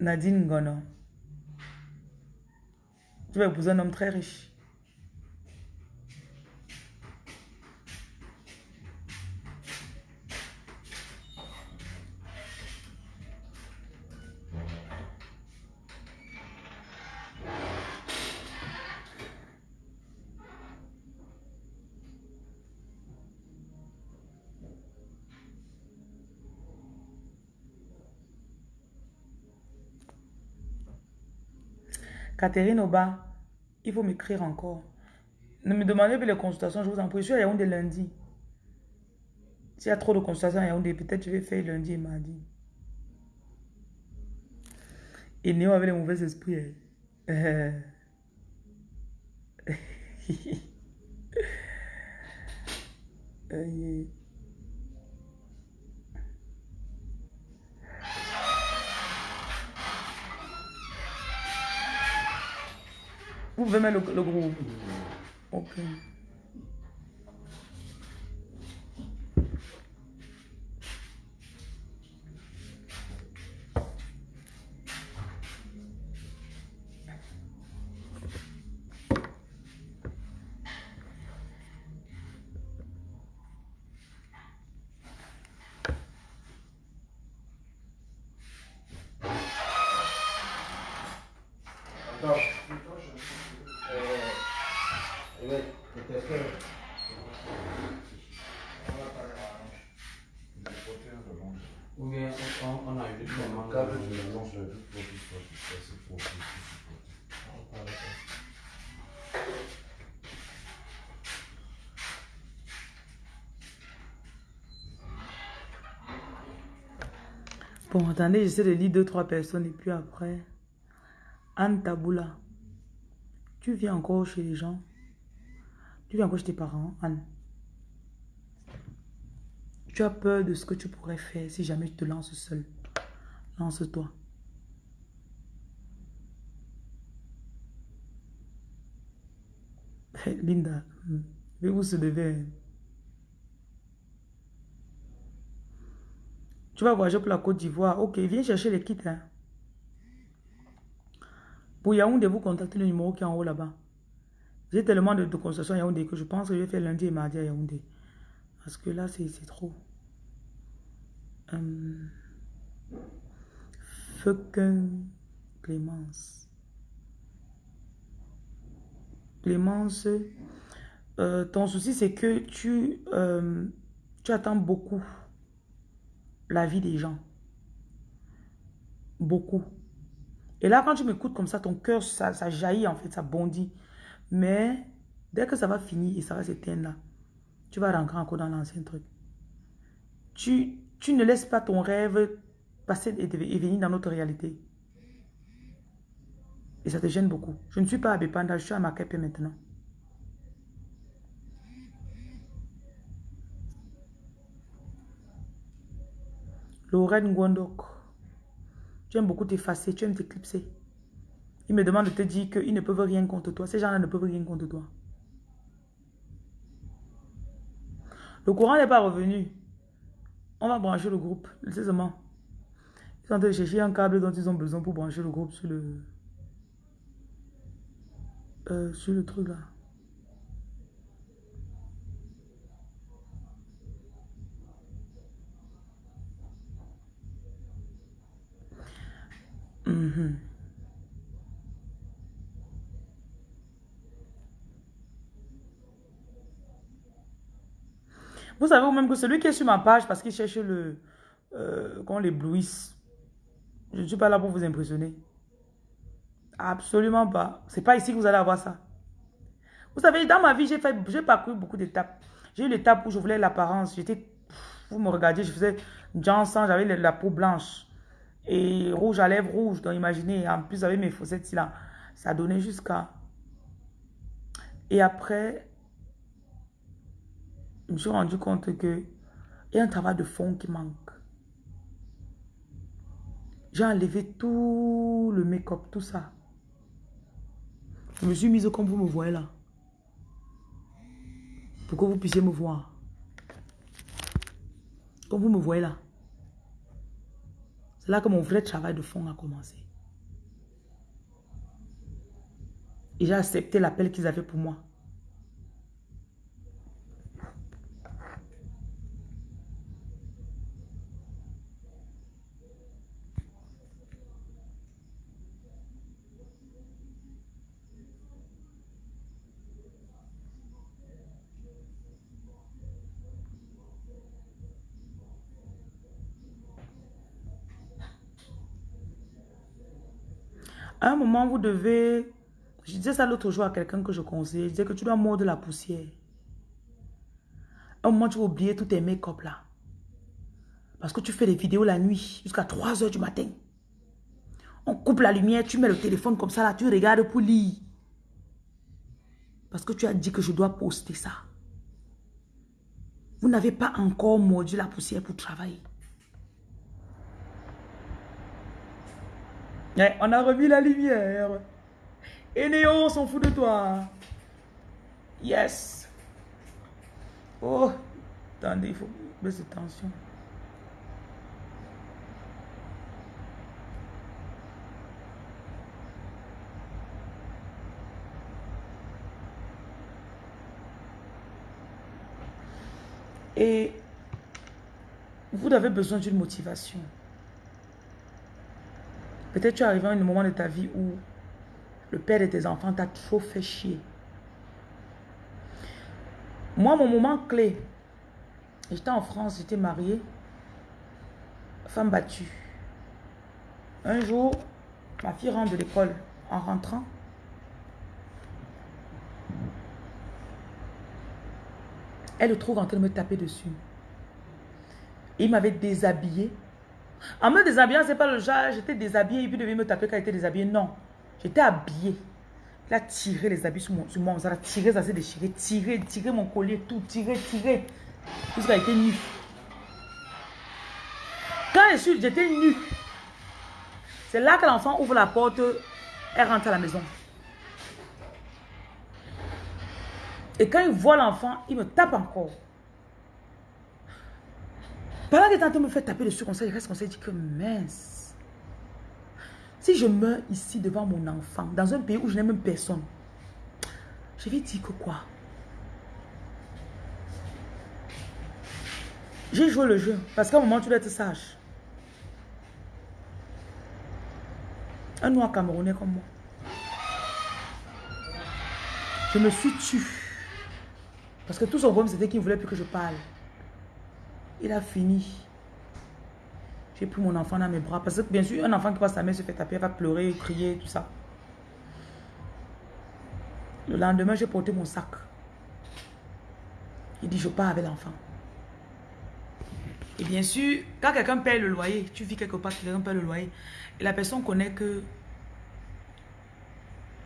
Nadine Gono. Tu vas épouser un homme très riche. Catherine Oba, il faut m'écrire encore. Ne me demandez plus les consultations, je vous en prie. Je suis à Yaoundé lundi. S'il y a trop de consultations à Yaoundé, peut-être je vais faire lundi et mardi. Et Néo avec les mauvais esprits. Hein. Vous pouvez mettre le, le groupe. Ok. Attendez, j'essaie de lire deux, trois personnes et puis après. Anne Taboula. Tu viens encore chez les gens? Tu viens encore chez tes parents, Anne? Tu as peur de ce que tu pourrais faire si jamais tu te lances seul. Lance-toi. Linda, vais vous se lever. Tu vas voyager pour la Côte d'Ivoire. Ok, viens chercher les kits. Hein. Pour Yaoundé, vous contactez le numéro qui est en haut là-bas. J'ai tellement de, de à Yaoundé que je pense que je vais faire lundi et mardi à Yaoundé. Parce que là, c'est trop. Euh, Clémence. Clémence, euh, ton souci, c'est que tu, euh, tu attends beaucoup la vie des gens. Beaucoup. Et là, quand tu m'écoutes comme ça, ton cœur, ça, ça, jaillit en fait, ça bondit. Mais dès que ça va finir et ça va s'éteindre là, tu vas rentrer encore dans l'ancien truc. Tu, tu ne laisses pas ton rêve passer et, venir dans notre réalité. Et ça te gêne beaucoup. Je ne suis pas à Bepanda, je suis à Makepe maintenant. Lorraine Gwandok. Tu aimes beaucoup t'effacer, tu aimes t'éclipser. Il me demande de te dire qu'ils ne peuvent rien contre toi. Ces gens-là ne peuvent rien contre toi. Le courant n'est pas revenu. On va brancher le groupe, seulement. Ils sont en chercher un câble dont ils ont besoin pour brancher le groupe sur le... Euh, sur le truc là. Mhm. Vous savez même que celui qui est sur ma page parce qu'il cherche le... Euh, qu'on l'éblouisse. Je ne suis pas là pour vous impressionner. Absolument pas. C'est pas ici que vous allez avoir ça. Vous savez, dans ma vie, j'ai fait, j'ai parcouru beaucoup d'étapes. J'ai eu l'étape où je voulais l'apparence. J'étais, vous me regardez, je faisais Johnson, j'avais la peau blanche et rouge à lèvres rouge. Donc imaginez, en plus avec mes fossettes là, ça donnait jusqu'à. Et après, je me suis rendu compte que il y a un travail de fond qui manque. J'ai enlevé tout le make-up, tout ça. Je me suis mise comme vous me voyez là. Pour que vous puissiez me voir. Comme vous me voyez là. C'est là que mon vrai travail de fond a commencé. Et j'ai accepté l'appel qu'ils avaient pour moi. À un vous devez... Je disais ça l'autre jour à quelqu'un que je conseille. Je disais que tu dois mordre la poussière. À un moment, tu vas oublier tous tes make-up là. Parce que tu fais des vidéos la nuit jusqu'à 3 heures du matin. On coupe la lumière, tu mets le téléphone comme ça là, tu regardes pour lire. Parce que tu as dit que je dois poster ça. Vous n'avez pas encore mordu la poussière pour travailler. On a remis la lumière. Et Néo, on s'en fout de toi. Yes. Oh, attendez, il faut baisser tension. Et vous avez besoin d'une motivation. Peut-être tu es arrivé à un moment de ta vie où le père de tes enfants t'a trop fait chier. Moi, mon moment clé, j'étais en France, j'étais mariée, femme battue. Un jour, ma fille rentre de l'école. En rentrant, elle le trouve en train de me taper dessus. Il m'avait déshabillée. En me déshabillant, c'est pas le genre, j'étais déshabillée et puis devait me taper quand j'étais déshabillée. Non, j'étais habillée. Il a tiré les habits sur, mon, moi. Ça a tiré, ça s'est déchiré. Tiré, tiré mon collier, tout. Tiré, tiré. Jusqu'à été nu. Quand je suis, j'étais nu. C'est là que l'enfant ouvre la porte. Elle rentre à la maison. Et quand il voit l'enfant, il me tape encore. Pendant que tantôt me fait taper dessus comme ça, il reste comme ça, dit que mince. Si je meurs ici devant mon enfant, dans un pays où je n'ai même personne, je vais dire que quoi? J'ai joué le jeu. Parce qu'à un moment, tu dois être sage. Un noir camerounais comme moi. Je me suis tue. Parce que tout son problème, c'était qu'il ne voulait plus que je parle. Il a fini. J'ai pris mon enfant dans mes bras. Parce que bien sûr, un enfant qui passe sa mère se fait taper, va pleurer, crier, tout ça. Le lendemain, j'ai porté mon sac. Il dit, je pars avec l'enfant. Et bien sûr, quand quelqu'un paye le loyer, tu vis quelque part, quelqu'un paye le loyer, et la personne connaît que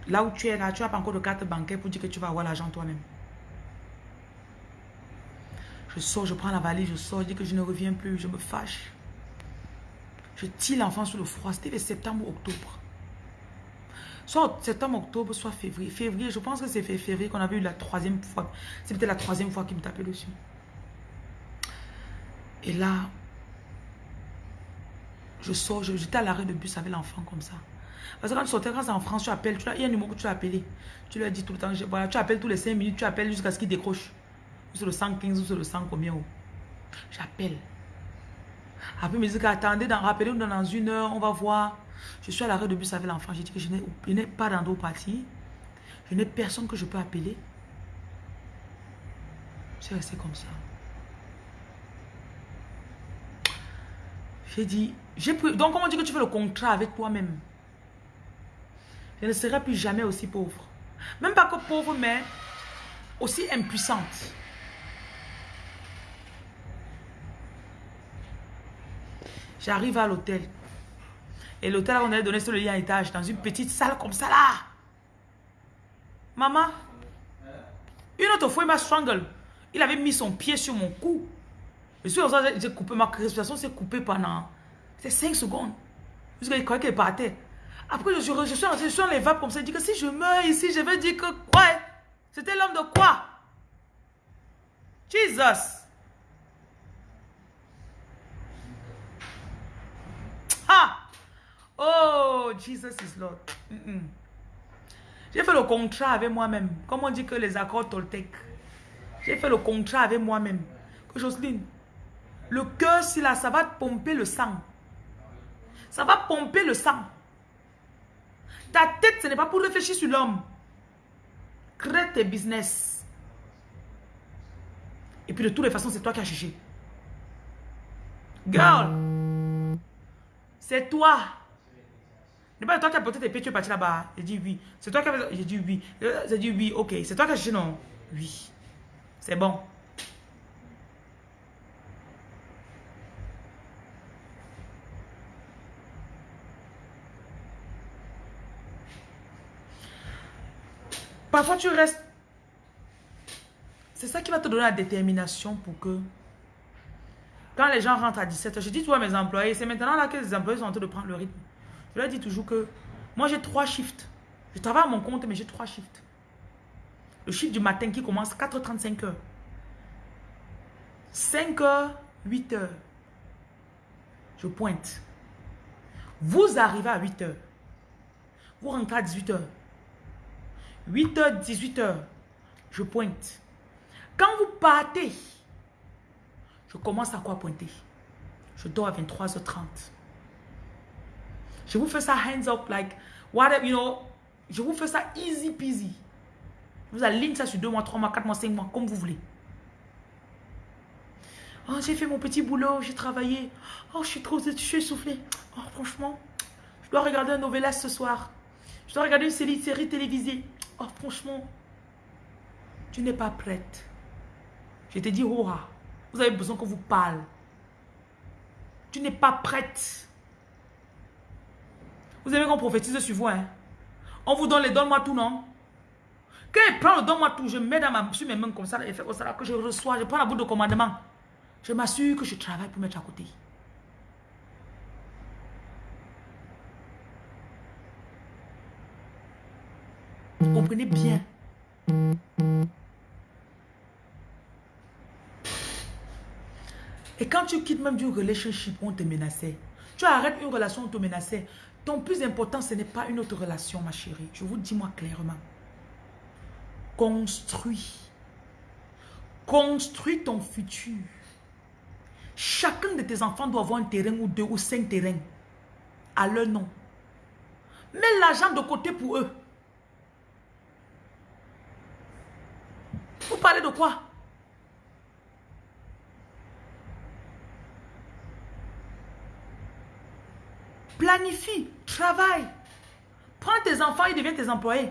là où tu es là, tu n'as pas encore de carte bancaire pour dire que tu vas avoir l'argent toi-même. Je sors, je prends la valise, je sors, je dis que je ne reviens plus, je me fâche. Je tire l'enfant sur le froid. C'était septembre, octobre. Soit septembre, octobre, soit février. Février, je pense que c'est février qu'on avait eu la troisième fois. Peut-être la troisième fois qu'il me tapait dessus. Et là, je sors, j'étais à l'arrêt de bus avec l'enfant comme ça. Parce que quand tu sortais, quand c'est en France, tu appelles, tu il y a un numéro que tu as appelé. Tu lui as dit tout le temps, voilà, tu appelles tous les 5 minutes, tu appelles jusqu'à ce qu'il décroche sur le 115 ou sur le 100 combien. J'appelle. Après, il me dit qu'attendez, rappelez-nous dans une heure, on va voir. Je suis à l'arrêt de bus avec l'enfant. J'ai dit que je n'ai pas d'endroit-parti. Je n'ai personne que je peux appeler. C'est resté comme ça. J'ai dit, j'ai pris. Donc, comment dit que tu fais le contrat avec toi-même? Je ne serai plus jamais aussi pauvre. Même pas que pauvre, mais aussi impuissante. J'arrive à l'hôtel. Et l'hôtel, on allait donné sur le lit à étage, dans une petite salle comme ça là. Maman, une autre fois, il m'a strangle. Il avait mis son pied sur mon cou. Je suis j'ai coupé, ma respiration s'est coupée pendant 5 secondes. Jusqu'à croyait qu'elle partait. Après, je suis, je suis je suis les vapes comme ça. Il dit que si je meurs ici, je vais dire que quoi? C'était l'homme de quoi? Jesus Ha Oh, Jesus is Lord. J'ai fait le contrat avec moi-même. Comme on dit que les accords Toltec. J'ai fait le contrat avec moi-même. Que Jocelyne, le cœur, si là, ça va pomper le sang. Ça va pomper le sang. Ta tête, ce n'est pas pour réfléchir sur l'homme. Crée tes business. Et puis de toutes les façons, c'est toi qui as cherché. Girl, c'est toi. N'est pas toi qui as porté tes pieds, tu es parti là-bas. J'ai dit oui. C'est toi qui as J'ai dit oui. J'ai dit oui, ok. C'est toi qui as cherché, non? Oui. C'est bon. Parfois, tu restes... C'est ça qui va te donner la détermination pour que... Quand les gens rentrent à 17h, je dis à mes employés, c'est maintenant là que les employés sont en train de prendre le rythme. Je leur dis toujours que moi j'ai trois shifts. Je travaille à mon compte, mais j'ai trois shifts. Le shift du matin qui commence 4h35 h 5h, 8h. Je pointe. Vous arrivez à 8h. Vous rentrez à 18h. 8h, 18h, je pointe. Quand vous partez, je commence à quoi pointer? Je dors à 23h30. Je vous fais ça hands up, like, whatever, you know, je vous fais ça easy peasy. Vous alignez ça sur 2 mois, 3 mois, 4 mois, 5 mois, comme vous voulez. Oh, j'ai fait mon petit boulot, j'ai travaillé. Oh, je suis trop, je suis essoufflée. Oh, franchement, je dois regarder un novelas ce soir. Je dois regarder une série, série télévisée. Oh, franchement, tu n'es pas prête. Je te dis, oh, vous avez besoin qu'on vous parle. Tu n'es pas prête. Vous aimez qu'on prophétise sur vous, hein? On vous donne les donne-moi tout, non? Quand il prend le donne-moi tout, je mets dans ma, sur mes mains comme ça, et fait comme ça, que je reçois, je prends la boule de commandement. Je m'assure que je travaille pour mettre à côté. Vous comprenez bien? Et quand tu quittes même d'une relationship on te menaçait, tu arrêtes une relation on te menaçait, ton plus important, ce n'est pas une autre relation, ma chérie. Je vous dis moi clairement. Construis. Construis ton futur. Chacun de tes enfants doit avoir un terrain ou deux ou cinq terrains à leur nom. Mets l'argent de côté pour eux. Vous parlez de quoi? Planifie, travaille. Prends tes enfants, ils deviennent tes employés.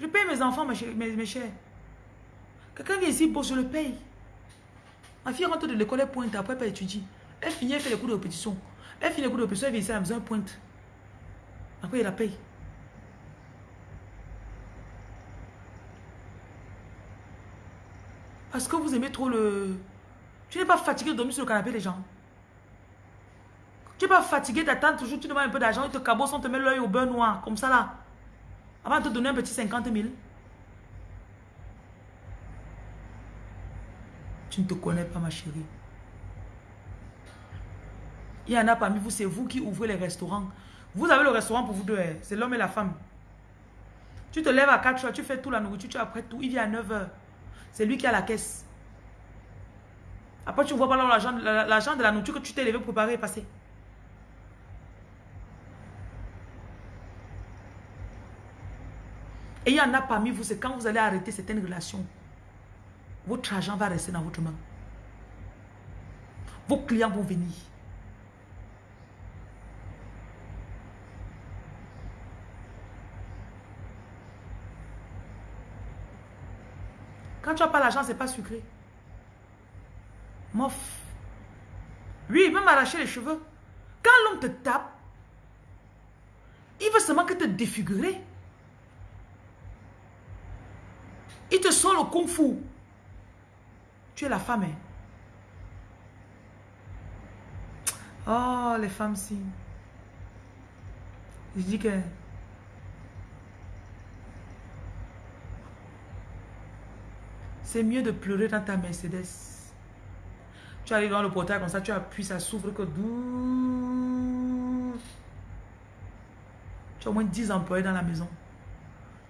Je paye mes enfants, mes, mes, mes chers. Quelqu'un vient ici, bosse, je le paye. Ma fille rentre de l'école, elle pointe, après elle étudie. Elle finit, elle fait les cours de répétition. Elle finit les cours de répétition, elle vient ici à la maison, elle pointe. Après, elle la paye. Parce que vous aimez trop le... Tu n'es pas fatigué de dormir sur le canapé, les gens. Tu n'es pas fatigué d'attendre toujours, tu demandes un peu d'argent, ils te cabossent, on te met l'œil au beurre noir, comme ça là. Avant de te donner un petit 50 000. Tu ne te connais pas, ma chérie. Il y en a parmi vous, c'est vous qui ouvrez les restaurants. Vous avez le restaurant pour vous deux, hein. c'est l'homme et la femme. Tu te lèves à 4 heures, tu fais tout la nourriture, tu apprêtes tout, il vient à 9 heures. C'est lui qui a la caisse. Après, tu ne vois pas l'argent de la nourriture que tu t'es levé préparer et passer. Et il y en a parmi vous, c'est quand vous allez arrêter certaines relations, votre argent va rester dans votre main. Vos clients vont venir. Quand tu n'as pas l'argent, ce n'est pas sucré. Mof. Lui, il veut m'arracher les cheveux. Quand l'homme te tape, il veut seulement que te défigurer. Il te sort le kung fu. Tu es la femme, hein? Oh, les femmes, si. Je dis que... C'est mieux de pleurer dans ta Mercedes. Tu arrives dans le portail comme ça, tu appuies, ça s'ouvre que. Tu as au moins 10 employés dans la maison.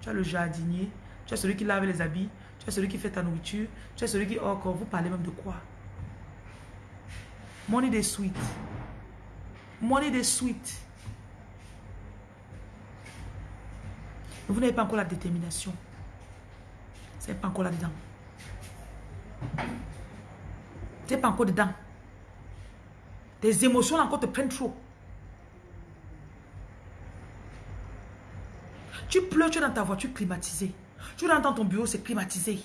Tu as le jardinier, tu as celui qui lave les habits, tu as celui qui fait ta nourriture, tu as celui qui... Oh, vous parlez même de quoi? Money des suites. Money des suites. Vous n'avez pas encore la détermination. C'est pas encore là-dedans. N'es pas encore dedans. Tes émotions encore te prennent trop. Tu pleures, tu es dans ta voiture climatisée. Tu rentres dans ton bureau, c'est climatisé.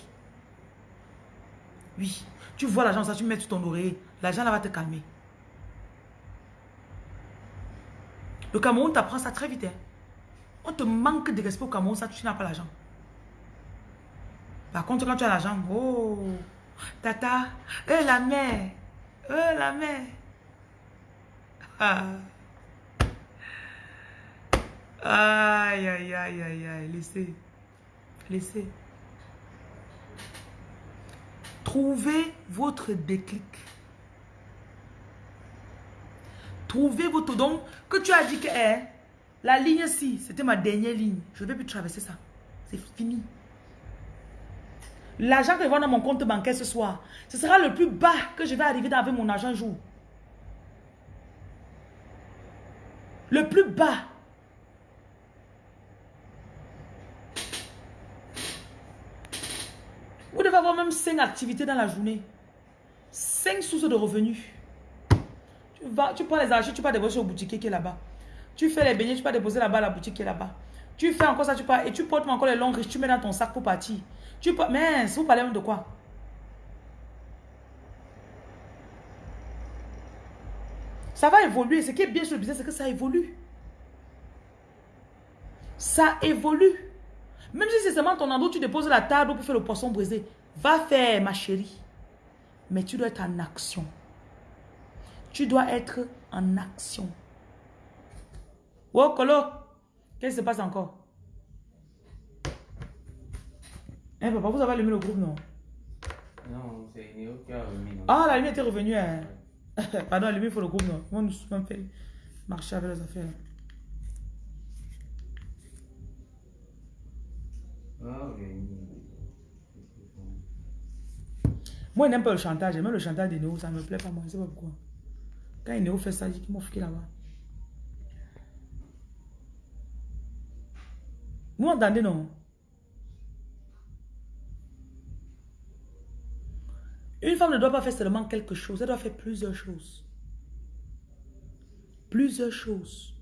Oui. Tu vois l'argent, ça, tu mets sur ton oreiller. L'argent, là, va te calmer. Le Cameroun t'apprend ça très vite. Hein. On te manque de respect au Cameroun, ça, tu n'as pas l'argent. Par contre, quand tu as l'argent, oh, tata, eh la mère, eh la mère. Ah. Aïe, aïe, aïe, aïe, aïe, laissez, laissez. Trouvez votre déclic. Trouvez votre don que tu as dit que eh, la ligne ci, c'était ma dernière ligne. Je ne vais plus traverser ça. C'est fini. L'argent que je vois dans mon compte bancaire ce soir, ce sera le plus bas que je vais arriver avec mon argent jour. Le plus bas. Vous devez avoir même 5 activités dans la journée. 5 sources de revenus. Tu, vas, tu prends les argent, tu vas déposer au boutique qui est là-bas. Tu fais les beignets, tu vas déposer là-bas la boutique qui est là-bas. Tu fais encore ça, tu pars et tu portes encore les longs riches, tu mets dans ton sac pour partir. Tu Mais vous parlez même de quoi? Ça va évoluer. Ce qui est bien sur le business, c'est que ça évolue. Ça évolue. Même si c'est seulement ton endroit tu déposes la table pour faire le poisson brisé. Va faire, ma chérie. Mais tu dois être en action. Tu dois être en action. Oh, Colo, qu'est-ce qui se passe encore? Eh, papa, vous avez allumé le groupe, non? Non, c'est Néo qui a remis. Ah, la lumière était revenue. Hein. Pardon, la lumière, il faut le groupe, non? Moi, nous sommes fait marcher avec les affaires. Ah, oui. Moi, je n'aime pas le chantage. Même le chantage de Néo, ça ne me plaît pas, moi. Je ne sais pas pourquoi. Quand Néo fait ça, dit qu'il m'a foutu là-bas. Vous m'entendez, non? Une femme ne doit pas faire seulement quelque chose, elle doit faire plusieurs choses. Plusieurs choses.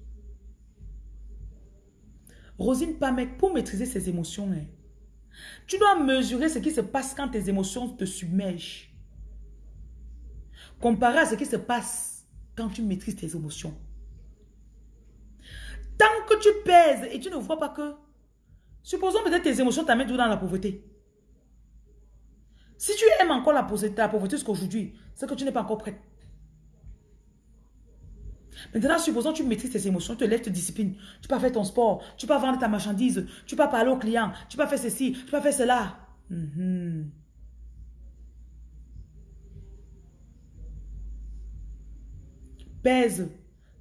Rosine Pamek, pour maîtriser ses émotions, hein, tu dois mesurer ce qui se passe quand tes émotions te submergent. Comparé à ce qui se passe quand tu maîtrises tes émotions. Tant que tu pèses et tu ne vois pas que... Supposons peut-être tes émotions t'amènent dans la pauvreté. Si tu aimes encore la pauvreté, la pauvreté jusqu'aujourd'hui, c'est que tu n'es pas encore prête. Maintenant, supposons que tu maîtrises tes émotions, tu te lèves, tu te disciplines. Tu peux faire ton sport, tu peux vendre ta marchandise, tu peux parler au client, tu peux faire ceci, tu peux faire cela. Mhm. Pèse.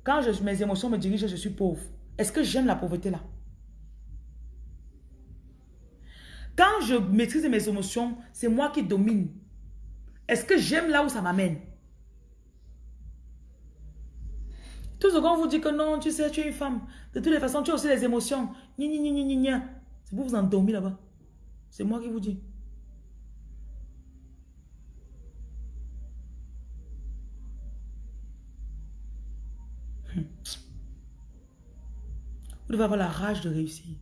Quand je, mes émotions me dirigent, je suis pauvre. Est-ce que j'aime la pauvreté là? Quand je maîtrise mes émotions, c'est moi qui domine. Est-ce que j'aime là où ça m'amène? Tout ce qu'on vous dit que non, tu sais, tu es une femme. De toutes les façons, tu as aussi les émotions. C'est pour vous endormir là-bas. C'est moi qui vous dis. Vous devez avoir la rage de réussir.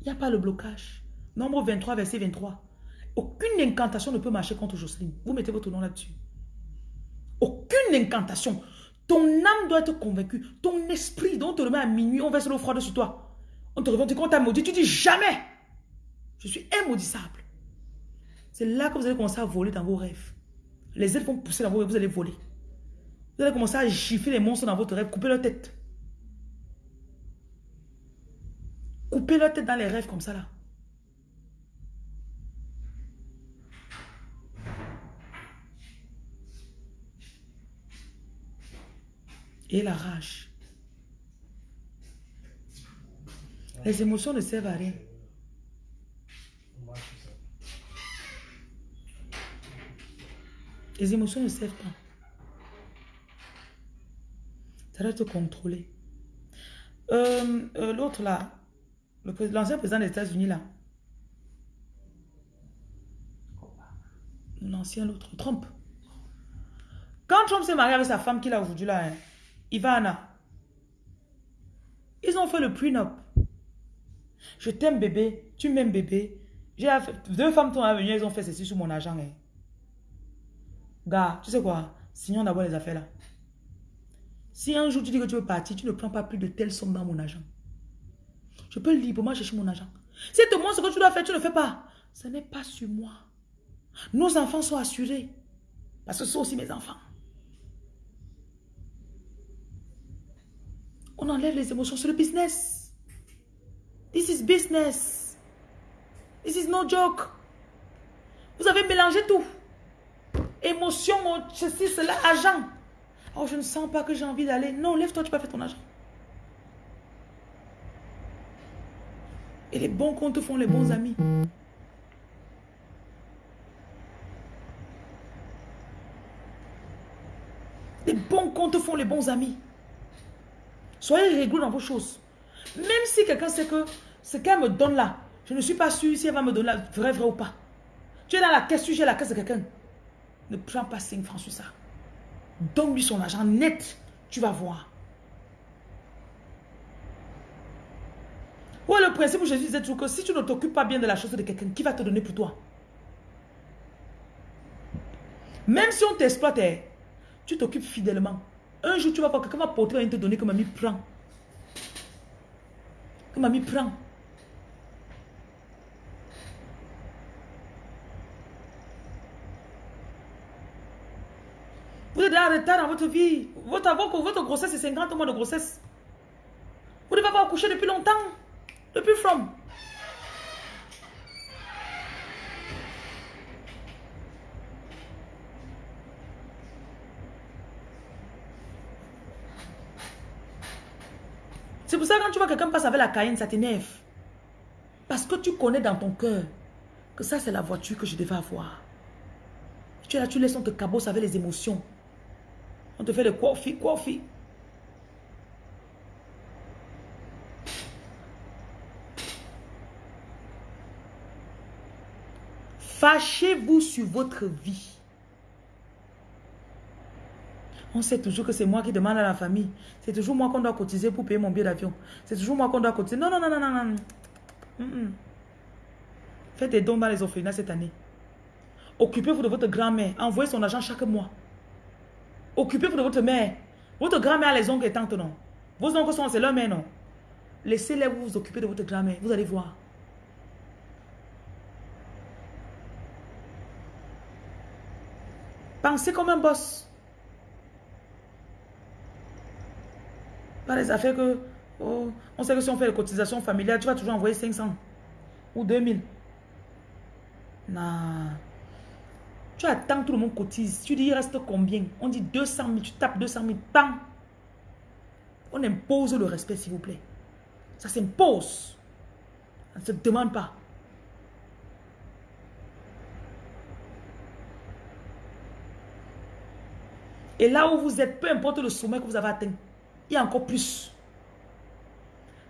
Il n'y a pas le blocage. Nombre 23, verset 23. Aucune incantation ne peut marcher contre Jocelyne. Vous mettez votre nom là-dessus. Aucune incantation. Ton âme doit être convaincue. Ton esprit, dont on te remet à minuit, on verse l'eau froide sur toi. On te revient, tu t'a maudit, tu dis jamais. Je suis immaudissable. C'est là que vous allez commencer à voler dans vos rêves. Les ailes vont pousser dans vos rêves, vous allez voler. Vous allez commencer à gifler les monstres dans votre rêve, couper leur tête. Couper leur tête dans les rêves comme ça là. Et la rage. Les émotions ne servent à rien. Les émotions ne servent pas. Ça doit te contrôler. Euh, euh, L'autre là, l'ancien président des États-Unis là. L'ancien, l'autre, Trump. Quand Trump s'est marié avec sa femme qu'il a aujourd'hui là, hein, Ivana, ils ont fait le prenup. Je t'aime bébé, tu m'aimes bébé. J'ai deux femmes sont venues, elles ont fait ceci sur mon argent. Hein. Gars, tu sais quoi? Signons d'abord les affaires là. Si un jour tu dis que tu veux partir, tu ne prends pas plus de telle somme dans mon argent. Je peux librement chercher mon argent. Si te montre ce que tu dois faire, tu ne fais pas. Ce n'est pas sur moi. Nos enfants sont assurés. Parce que ce sont aussi mes enfants. On enlève les émotions sur le business. This is business. This is no joke. Vous avez mélangé tout. Émotion, ceci, cela, argent. Oh, je ne sens pas que j'ai envie d'aller. Non, lève-toi, tu peux faire ton argent. Et les bons comptes font les bons amis. Les bons comptes font les bons amis. Soyez rigoureux dans vos choses. Même si quelqu'un sait que ce qu'elle me donne là, je ne suis pas sûr si elle va me donner la vrai, vrai ou pas. Tu es dans la caisse, tu gères la caisse de quelqu'un. Ne prends pas 5 francs sur ça. Donne-lui son argent net. Tu vas voir. Ouais, le principe où Jésus disait toujours que si tu ne t'occupes pas bien de la chose de quelqu'un, qui va te donner pour toi? Même si on t'exploite, eh, tu t'occupes fidèlement. Un jour, tu vas voir quelqu'un va porter, va te donner que mamie prend. Que mamie prend. Vous êtes en retard dans votre vie. Votre, votre grossesse, c'est 50 mois de grossesse. Vous devez avoir accouché depuis longtemps. Depuis from. Pour ça que quand tu vois quelqu'un passer avec la Cayenne, ça t'énerve. Parce que tu connais dans ton cœur que ça, c'est la voiture que je devais avoir. Tu es là, tu laisses, on te cabosse avec les émotions. On te fait le coffee, coffee. Fâchez-vous sur votre vie. On sait toujours que c'est moi qui demande à la famille. C'est toujours moi qu'on doit cotiser pour payer mon billet d'avion. C'est toujours moi qu'on doit cotiser. Non, non, non, non, non, non. Faites des dons dans les orphelinats cette année. Occupez-vous de votre grand-mère. Envoyez son argent chaque mois. Occupez-vous de votre mère. Votre grand-mère a les oncles et tantes, non? Vos oncles sont, c'est leur mère, non? Laissez-les vous occuper de votre grand-mère. Vous allez voir. Pensez comme un boss. Les affaires que... Oh, on sait que si on fait les cotisations familiales, tu vas toujours envoyer 500 ou 2000. Non. Tu attends, tout le monde cotise. Tu dis, il reste combien? On dit 200 000, tu tapes 200 000, bam On impose le respect, s'il vous plaît. Ça s'impose. Ça ne se demande pas. Et là où vous êtes, peu importe le sommet que vous avez atteint, il y a encore plus.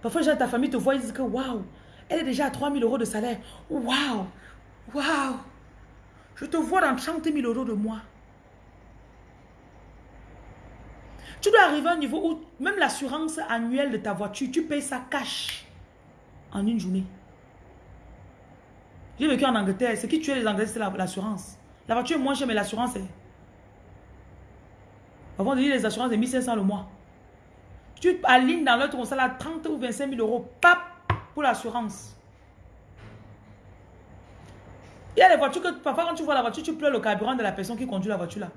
Parfois, les ta famille te voient, ils disent que waouh, elle est déjà à 3 000 euros de salaire. Waouh, waouh. Je te vois dans 30 000 euros de mois. Tu dois arriver à un niveau où même l'assurance annuelle de ta voiture, tu payes ça cash en une journée. J'ai vécu en Angleterre. Ce qui tuait les Anglais, c'est la- l'assurance. La voiture est moins chère, mais l'assurance est... Avant de dire les assurances de 1500 le mois. Tu alignes dans l'autre, on ça là 30 ou 25 000 euros. Pap Pour l'assurance. Il y a des voitures que parfois quand tu vois la voiture, tu pleures le carburant de la personne qui conduit la voiture là.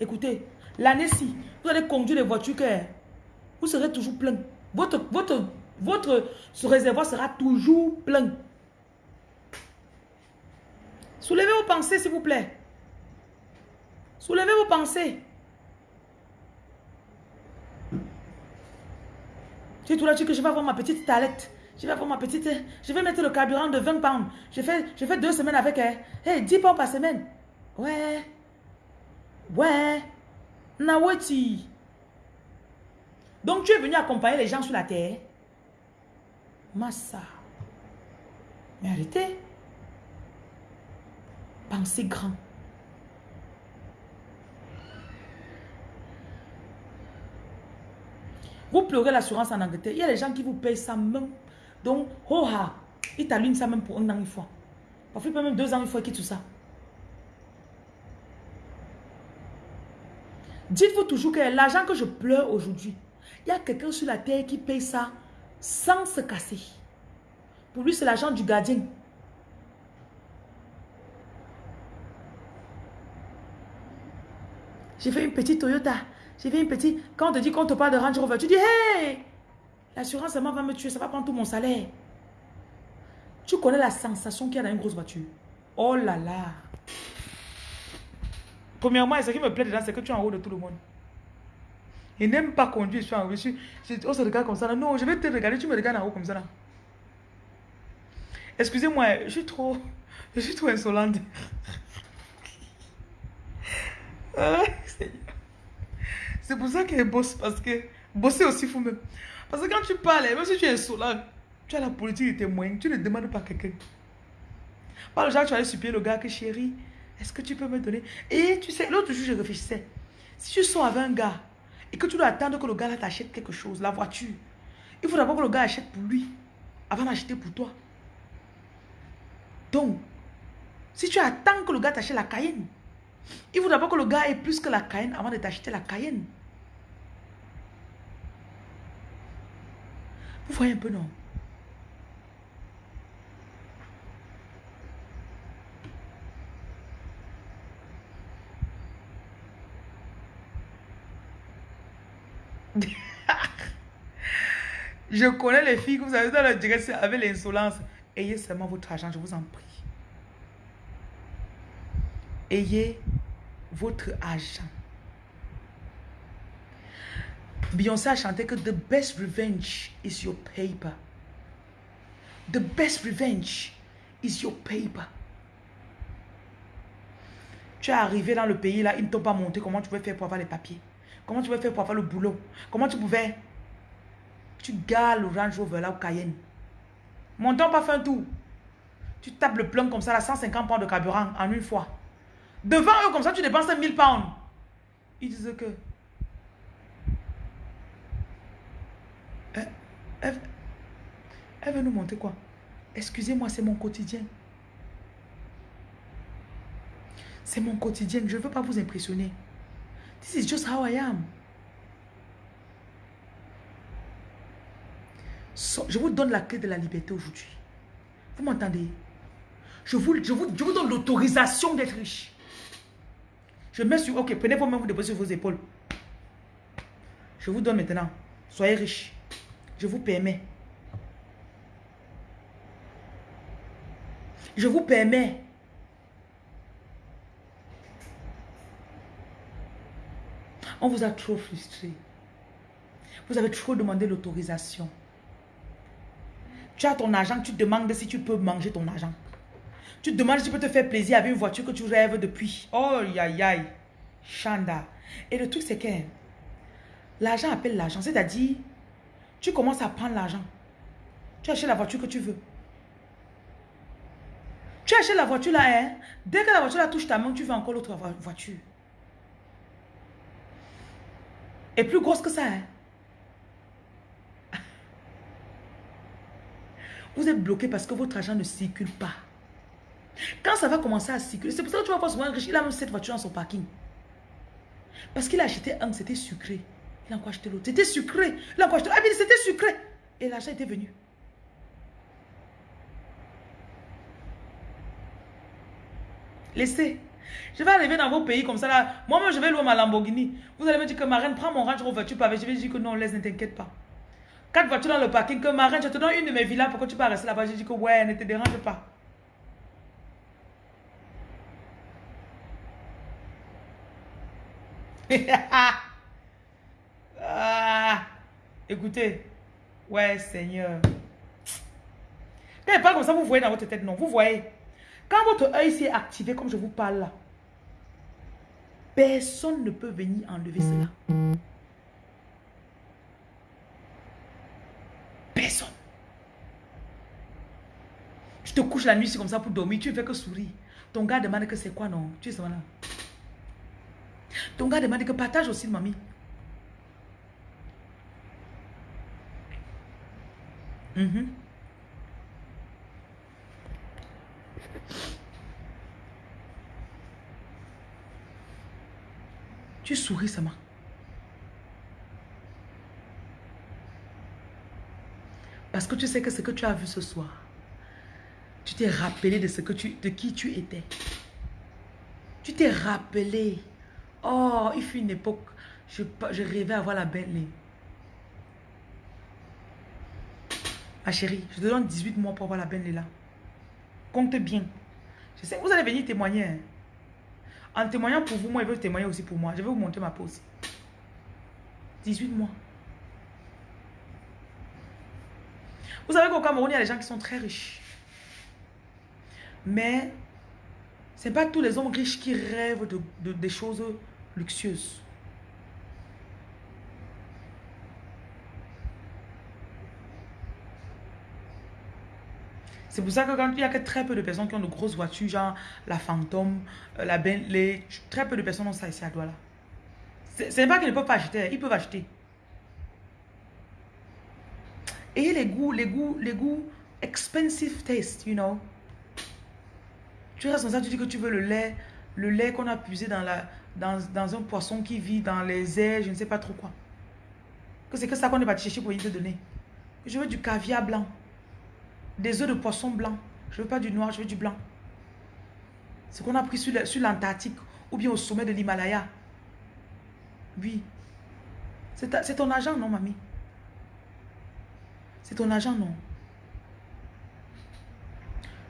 Écoutez, l'année-ci, vous allez conduire les voitures que vous serez toujours plein. Votre, votre, votre ce réservoir sera toujours plein. Soulevez vos pensées, s'il vous plaît. Soulevez vos pensées. Tu es tout là, tu que je vais avoir ma petite talette. Je vais avoir ma petite... Je vais mettre le carburant de 20 pounds. Je fais, je fais deux semaines avec elle. Hey, 10 pounds par semaine. Ouais. Ouais. Nawati. Donc tu es venu accompagner les gens sur la terre. Massa. Mais arrêtez. Pensez grand. Vous pleurez l'assurance en Angleterre. Il y a des gens qui vous payent ça même. Donc, oh ha, ils t'allument ça même pour un an une fois. Parfois, même deux ans une fois qu'ils tout ça. Dites-vous toujours que l'argent que je pleure aujourd'hui, il y a quelqu'un sur la terre qui paye ça sans se casser. Pour lui, c'est l'argent du gardien. J'ai fait une petite Toyota. J'ai fait une petite... Quand on te dit qu'on te parle de Range Rover, tu dis, hey, l'assurance seulement va me tuer, ça va prendre tout mon salaire. Tu connais la sensation qu'il y a dans une grosse voiture? Oh là là. Premièrement, ce qui me plaît dedans, c'est que tu es en haut de tout le monde. Il n'aime pas conduire, je suis en haut. On se regarde comme ça. là. Non, je vais te regarder, tu me regardes en haut comme ça. là. Excusez-moi, je suis trop... Je suis trop insolente. Ah. C'est pour ça qu'elle bosse, parce que bosser aussi faut même. Parce que quand tu parles, même si tu es insolent, tu as la politique de témoin, tu ne demandes pas quelqu'un. Pas le genre, tu aller supplier le gars que chérie, est-ce que tu peux me donner? Et tu sais, l'autre jour, je réfléchissais. Si tu sors avec un gars et que tu dois attendre que le gars t'achète quelque chose, la voiture, il faut d'abord que le gars achète pour lui avant d'acheter pour toi. Donc, si tu attends que le gars t'achète la Cayenne, il faut d'abord que le gars ait plus que la Cayenne avant de t'acheter la Cayenne. Vous voyez un peu, non? Je connais les filles que vous avez dans la direction avec l'insolence. Ayez seulement votre argent, je vous en prie. Ayez votre argent. Beyoncé a chanté que the best revenge is your paper. The best revenge is your paper. Tu es arrivé dans le pays là, ils ne t'ont pas montré comment tu pouvais faire pour avoir les papiers. Comment tu pouvais faire pour avoir le boulot. Comment tu pouvais? Tu gardes le Range Rover là au Cayenne. Montant pas fait un. Tu tapes le plein comme ça, là, 150 pounds de carburant en une fois. Devant eux, comme ça, tu dépenses 1000 pounds. Ils disent que. Elle, elle- veut nous montrer quoi? Excusez-moi, c'est mon quotidien. C'est mon quotidien. Je ne veux pas vous impressionner. This is just how I am. Je vous donne la clé de la liberté aujourd'hui. Vous m'entendez? Je vous, je, vous, je vous donne l'autorisation d'être riche. Je mets sur... Ok, prenez vos mains, vous déposez sur vos épaules. Je vous donne maintenant. Soyez riche. Je vous permets. Je vous permets. On vous a trop frustré. Vous avez trop demandé l'autorisation. Tu as ton argent, tu demandes si tu peux manger ton argent. Tu te demandes si tu peux te faire plaisir avec une voiture que tu rêves depuis. Oh, aïe, aïe. Chanda. Et le truc, c'est que l'argent appelle l'argent. C'est-à-dire, tu commences à prendre l'argent. Tu achètes la voiture que tu veux. Tu achètes la voiture là, hein. Dès que la voiture là touche ta main, tu veux encore l'autre vo- voiture. Et plus grosse que ça, hein. Vous êtes bloqué parce que votre argent ne circule pas. Quand ça va commencer à circuler, c'est pour ça que tu vas voir souvent riche, il a même cette voiture dans son parking. Parce qu'il a acheté un, c'était sucré. Il a encore acheté l'autre. C'était sucré. Il a encore acheté Ah, mais c'était sucré. Et l'argent était venu. Laissez. Je vais arriver dans vos pays comme ça là. Moi-même, je vais louer ma Lamborghini. Vous allez me dire que ma reine, prends mon Range Rover voiture pavé. Je vais dire que non, laisse, ne t'inquiète pas. Quatre voitures dans le parking, que ma reine, je te donne une de mes villas pour que tu puisses rester là-bas. Je dis que ouais, ne te dérange pas. ah, écoutez, ouais, Seigneur. Quand il comme ça, vous voyez dans votre tête, non. Vous voyez. Quand votre œil s'est activé, comme je vous parle personne ne peut venir enlever cela. Personne. Tu te couches la nuit, c'est comme ça pour dormir, tu ne fais que sourire. Ton gars demande que c'est quoi, non? Tu es là. Ton gars demande que partage aussi, mamie. Mm Tu souris seulement. Parce que tu sais que ce que tu as vu ce soir, tu t'es rappelé de, ce que tu, de qui tu étais. Tu t'es rappelé. Oh, il fut une époque, je, je rêvais avoir la belle Ma chérie, je te donne 18 mois pour avoir la belle là. Compte bien. Je sais, vous allez venir témoigner. Hein. En témoignant pour vous, moi, je veux témoigner aussi pour moi. Je vais vous montrer ma aussi. 18 mois. Vous savez qu'au Cameroun, il y a des gens qui sont très riches. Mais ce n'est pas tous les hommes riches qui rêvent de, des choses luxueuses. C'est pour ça que quand il y a que très peu de personnes qui ont de grosses voitures, genre la Phantom, euh, la Bentley, très peu de personnes ont ça ici à Douala. Ce n'est pas qu'ils ne peuvent pas acheter, ils peuvent acheter. Et les goûts, les goûts, les goûts, expensive taste, you know. Tu restes dans ça, tu dis que tu veux le lait, le lait qu'on a puisé dans, la, dans, dans, un poisson qui vit dans les airs, je ne sais pas trop quoi. Que c'est que ça qu'on est parti chercher pour y te donner. Je veux du caviar blanc. Des œufs de poisson blanc. Je ne veux pas du noir, je veux du blanc. Ce qu'on a pris sur l'Antarctique ou bien au sommet de l'Himalaya. Oui. C'est ton argent, non, mamie? C'est ton argent, non?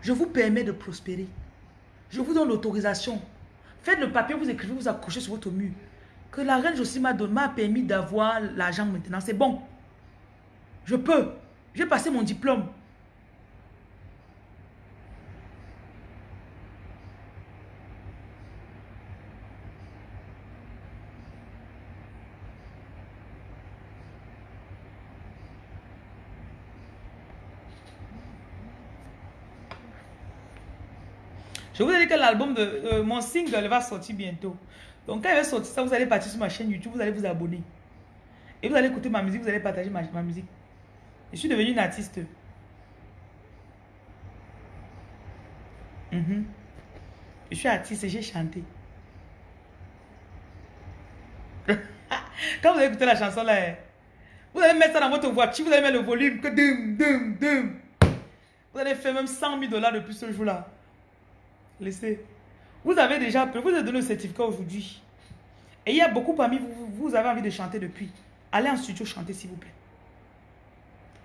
Je vous permets de prospérer. Je vous donne l'autorisation. Faites le papier, vous écrivez, vous accrochez sur votre mur. Que la reine Josie m'a permis d'avoir l'argent maintenant. C'est bon. Je peux. J'ai passé mon diplôme. Vous ai dit que l'album de euh, mon single va sortir bientôt. Donc quand il va sortir ça, vous allez partir sur ma chaîne YouTube, vous allez vous abonner. Et vous allez écouter ma musique, vous allez partager ma, musique. Je suis devenue une artiste. Mhm. Je suis artiste et j'ai chanté. Quand vous allez écouter la chanson là, vous allez mettre ça dans votre voiture, vous allez mettre le volume, que dum, dum, dum. Vous allez faire même 100 000 dollars depuis ce jour-là. Laissez. Vous avez déjà, vous avez donné le certificat aujourd'hui. Et il y a beaucoup parmi vous, vous avez envie de chanter depuis. Allez en studio chanter, s'il vous plaît.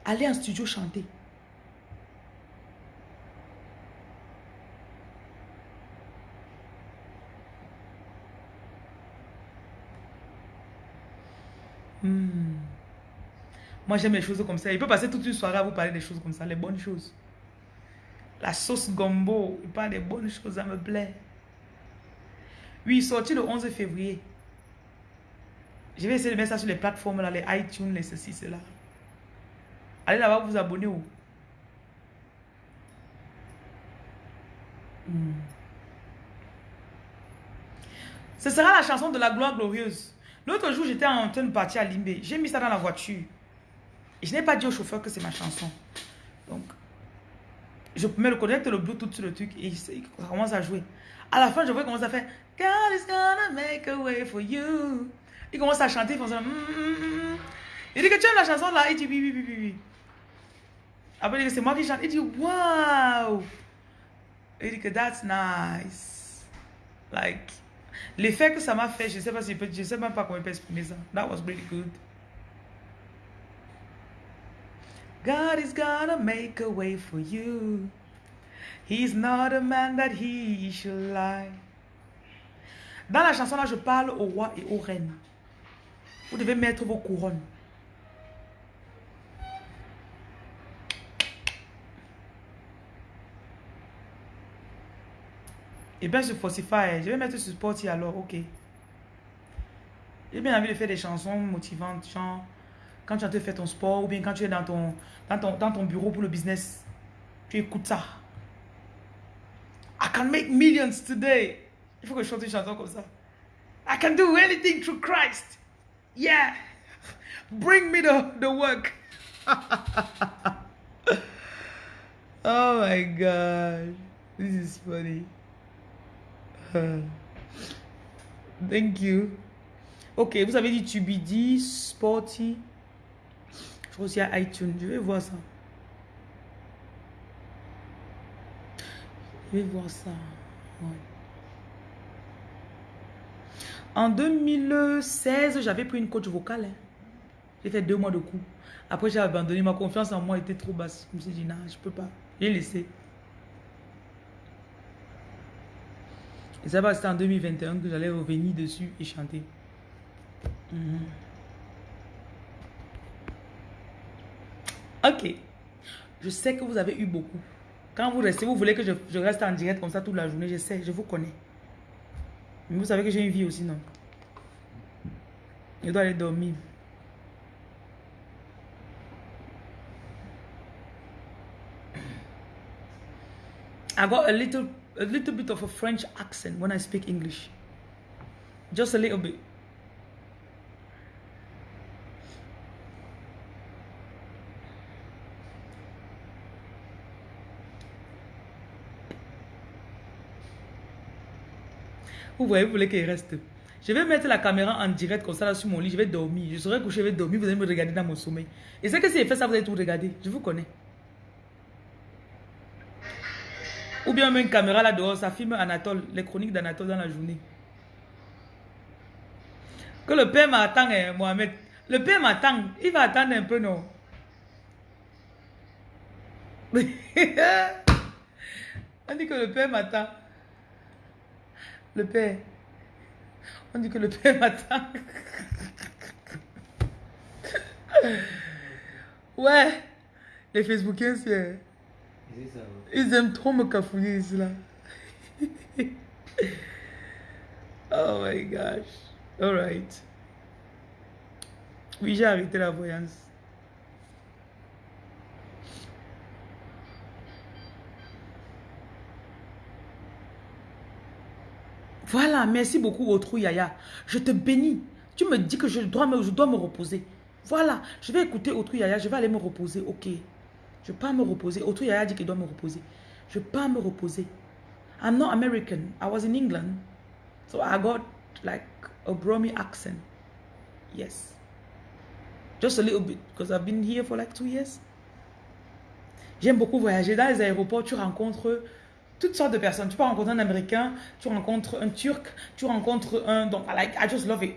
Allez en studio chanter. Hmm. Moi, j'aime les choses comme ça. Il peut passer toute une soirée à vous parler des choses comme ça, les bonnes choses. La sauce gombo, il parle des bonnes choses, ça me plaît. Oui, sorti le 11 février. Je vais essayer de mettre ça sur les plateformes, là, les iTunes, les ceci, cela. Allez là-bas vous abonner. où hmm. Ce sera la chanson de la gloire glorieuse. L'autre jour, j'étais en train de partir à Limbé. J'ai mis ça dans la voiture. Et je n'ai pas dit au chauffeur que c'est ma chanson. Donc, Je mets le connecte le Bluetooth sur le truc et ça commence à jouer. À la fin, je vois qu'il commence à faire God is gonna make a way for you. Il commence à chanter, il fait ça. Mm, mm, mm, il dit que tu aimes la chanson là. Il dit oui, oui, oui, oui. Après, il dit c'est moi qui chante. Il dit wow. Il dit que that's nice. Like, l'effet que ça m'a fait, je ne sais si sais même pas comment il peut exprimer ça. That was really good. God is gonna make a way for you. He's not a man that he should lie. Dans la chanson là, je parle au roi et aux reines. Vous devez mettre vos couronnes. Et bien sur Spotify, je vais mettre sur Spotify alors, ok. J'ai bien envie de faire des chansons motivantes, genre quand tu as fait ton sport ou bien quand tu es dans ton, dans ton, dans ton bureau pour le business, tu écoutes ça. I can make millions today. Il faut que je chante une chanson comme ça. I can do anything through Christ. Yeah. Bring me the, the work. oh my God. This is funny. thank you. Ok, vous avez dit Tubidi, Sporty. Je crois aussi à iTunes. Je vais voir ça. Je vais voir ça. En 2016, j'avais pris une coach vocale. Hein. J'ai fait deux mois de cours. Après, j'ai abandonné. Ma confiance en moi était trop basse. Je me suis dit, non, je peux pas. J'ai laissé. Et ça va, c'était en 2021 que j'allais revenir dessus et chanter. Mhm. Ok. Je sais que vous avez eu beaucoup. Quand vous restez, vous voulez que je, reste en direct comme ça toute la journée. Je sais, je vous connais. Mais vous savez que j'ai une vie aussi, non? Je dois aller dormir. I got a little, a little bit of a French accent when I speak English. Just a little bit. Vous voyez, vous voulez qu'il reste. Je vais mettre la caméra en direct comme ça là sur mon lit. Je vais dormir. Je serai couché, je vais dormir. Vous allez me regarder dans mon sommeil. Et c'est que si je fais ça, vous allez tout regarder. Je vous connais. Ou bien même une caméra là dehors, ça filme Anatole, les chroniques d'Anatole dans la journée. Que le père m'attend, hein, Mohamed. Le père m'attend. Il va attendre un peu, non? On dit que le père m'attend. Le père. On dit que le père m'attend. ouais. Les Facebookiens, c'est... Ils aiment trop me cafouiller ici là. oh my gosh. Alright. Oui, j'ai arrêté la voyance. Voilà, merci beaucoup, Autrou Yaya. Je te bénis. Tu me dis que je dois me, je dois me reposer. Voilà, je vais écouter Autrou Yaya, je vais aller me reposer. Ok. Je pas me reposer. Autrou Yaya dit qu'il doit me reposer. Je pas me reposer. I'm not American. I was in England. So I got like a Bromy accent. Yes. Just a little bit because I've been here for like two years. J'aime beaucoup voyager. Dans les aéroports, tu rencontres toutes sortes de personnes. Tu peux rencontrer un Américain, tu rencontres un Turc, tu rencontres un... Donc, I, like, I just love it.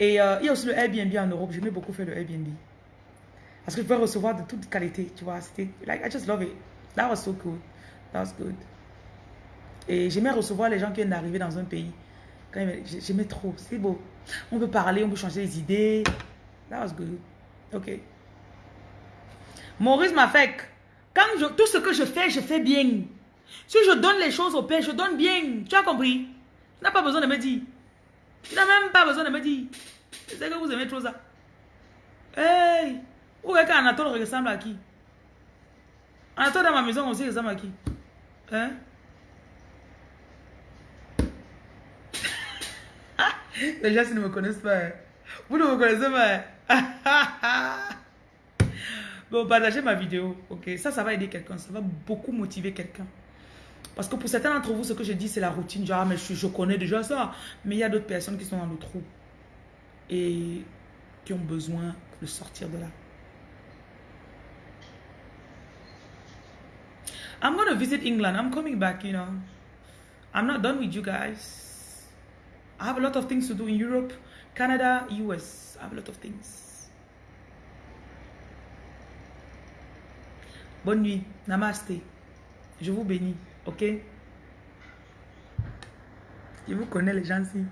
Et euh, il y a aussi le Airbnb en Europe. J'aimais beaucoup faire le Airbnb. Parce que je pouvais recevoir de toute qualité, tu vois. C'était, like, I just love it. That was so cool. That was good. Et j'aimais recevoir les gens qui viennent d'arriver dans un pays. J'aimais trop. C'est beau. On peut parler, on peut changer les idées. That was good. OK. Maurice m'a fait quand tout ce que je fais, je fais bien. Si je donne les choses au Père, je donne bien. Tu as compris? Tu n'as pas besoin de me dire. Tu n'as même pas besoin de me dire. Sais que vous aimez trop ça. Hey! Où est qu'Anatole ressemble à qui? Anatole dans ma maison aussi ressemble à qui? Hein? Les gens, ne me connaissent pas, hein. vous ne me connaissez pas. Hein. Donc, partagez ma vidéo, ok? Ça, ça va aider quelqu'un. Ça va beaucoup motiver quelqu'un. Parce que pour certains d'entre vous, ce que je dis, c'est la routine. Genre, ah, je, je connais déjà ça. Mais il y a d'autres personnes qui sont dans le trou. Et qui ont besoin de sortir de là. I'm going to visit England. I'm coming back, you know. I'm not done with you guys. I have a lot of things to do in Europe, Canada, US. I have a lot of things. Bonne nuit. Namaste. Je vous bénis. Ok? Je vous connais les gens-ci.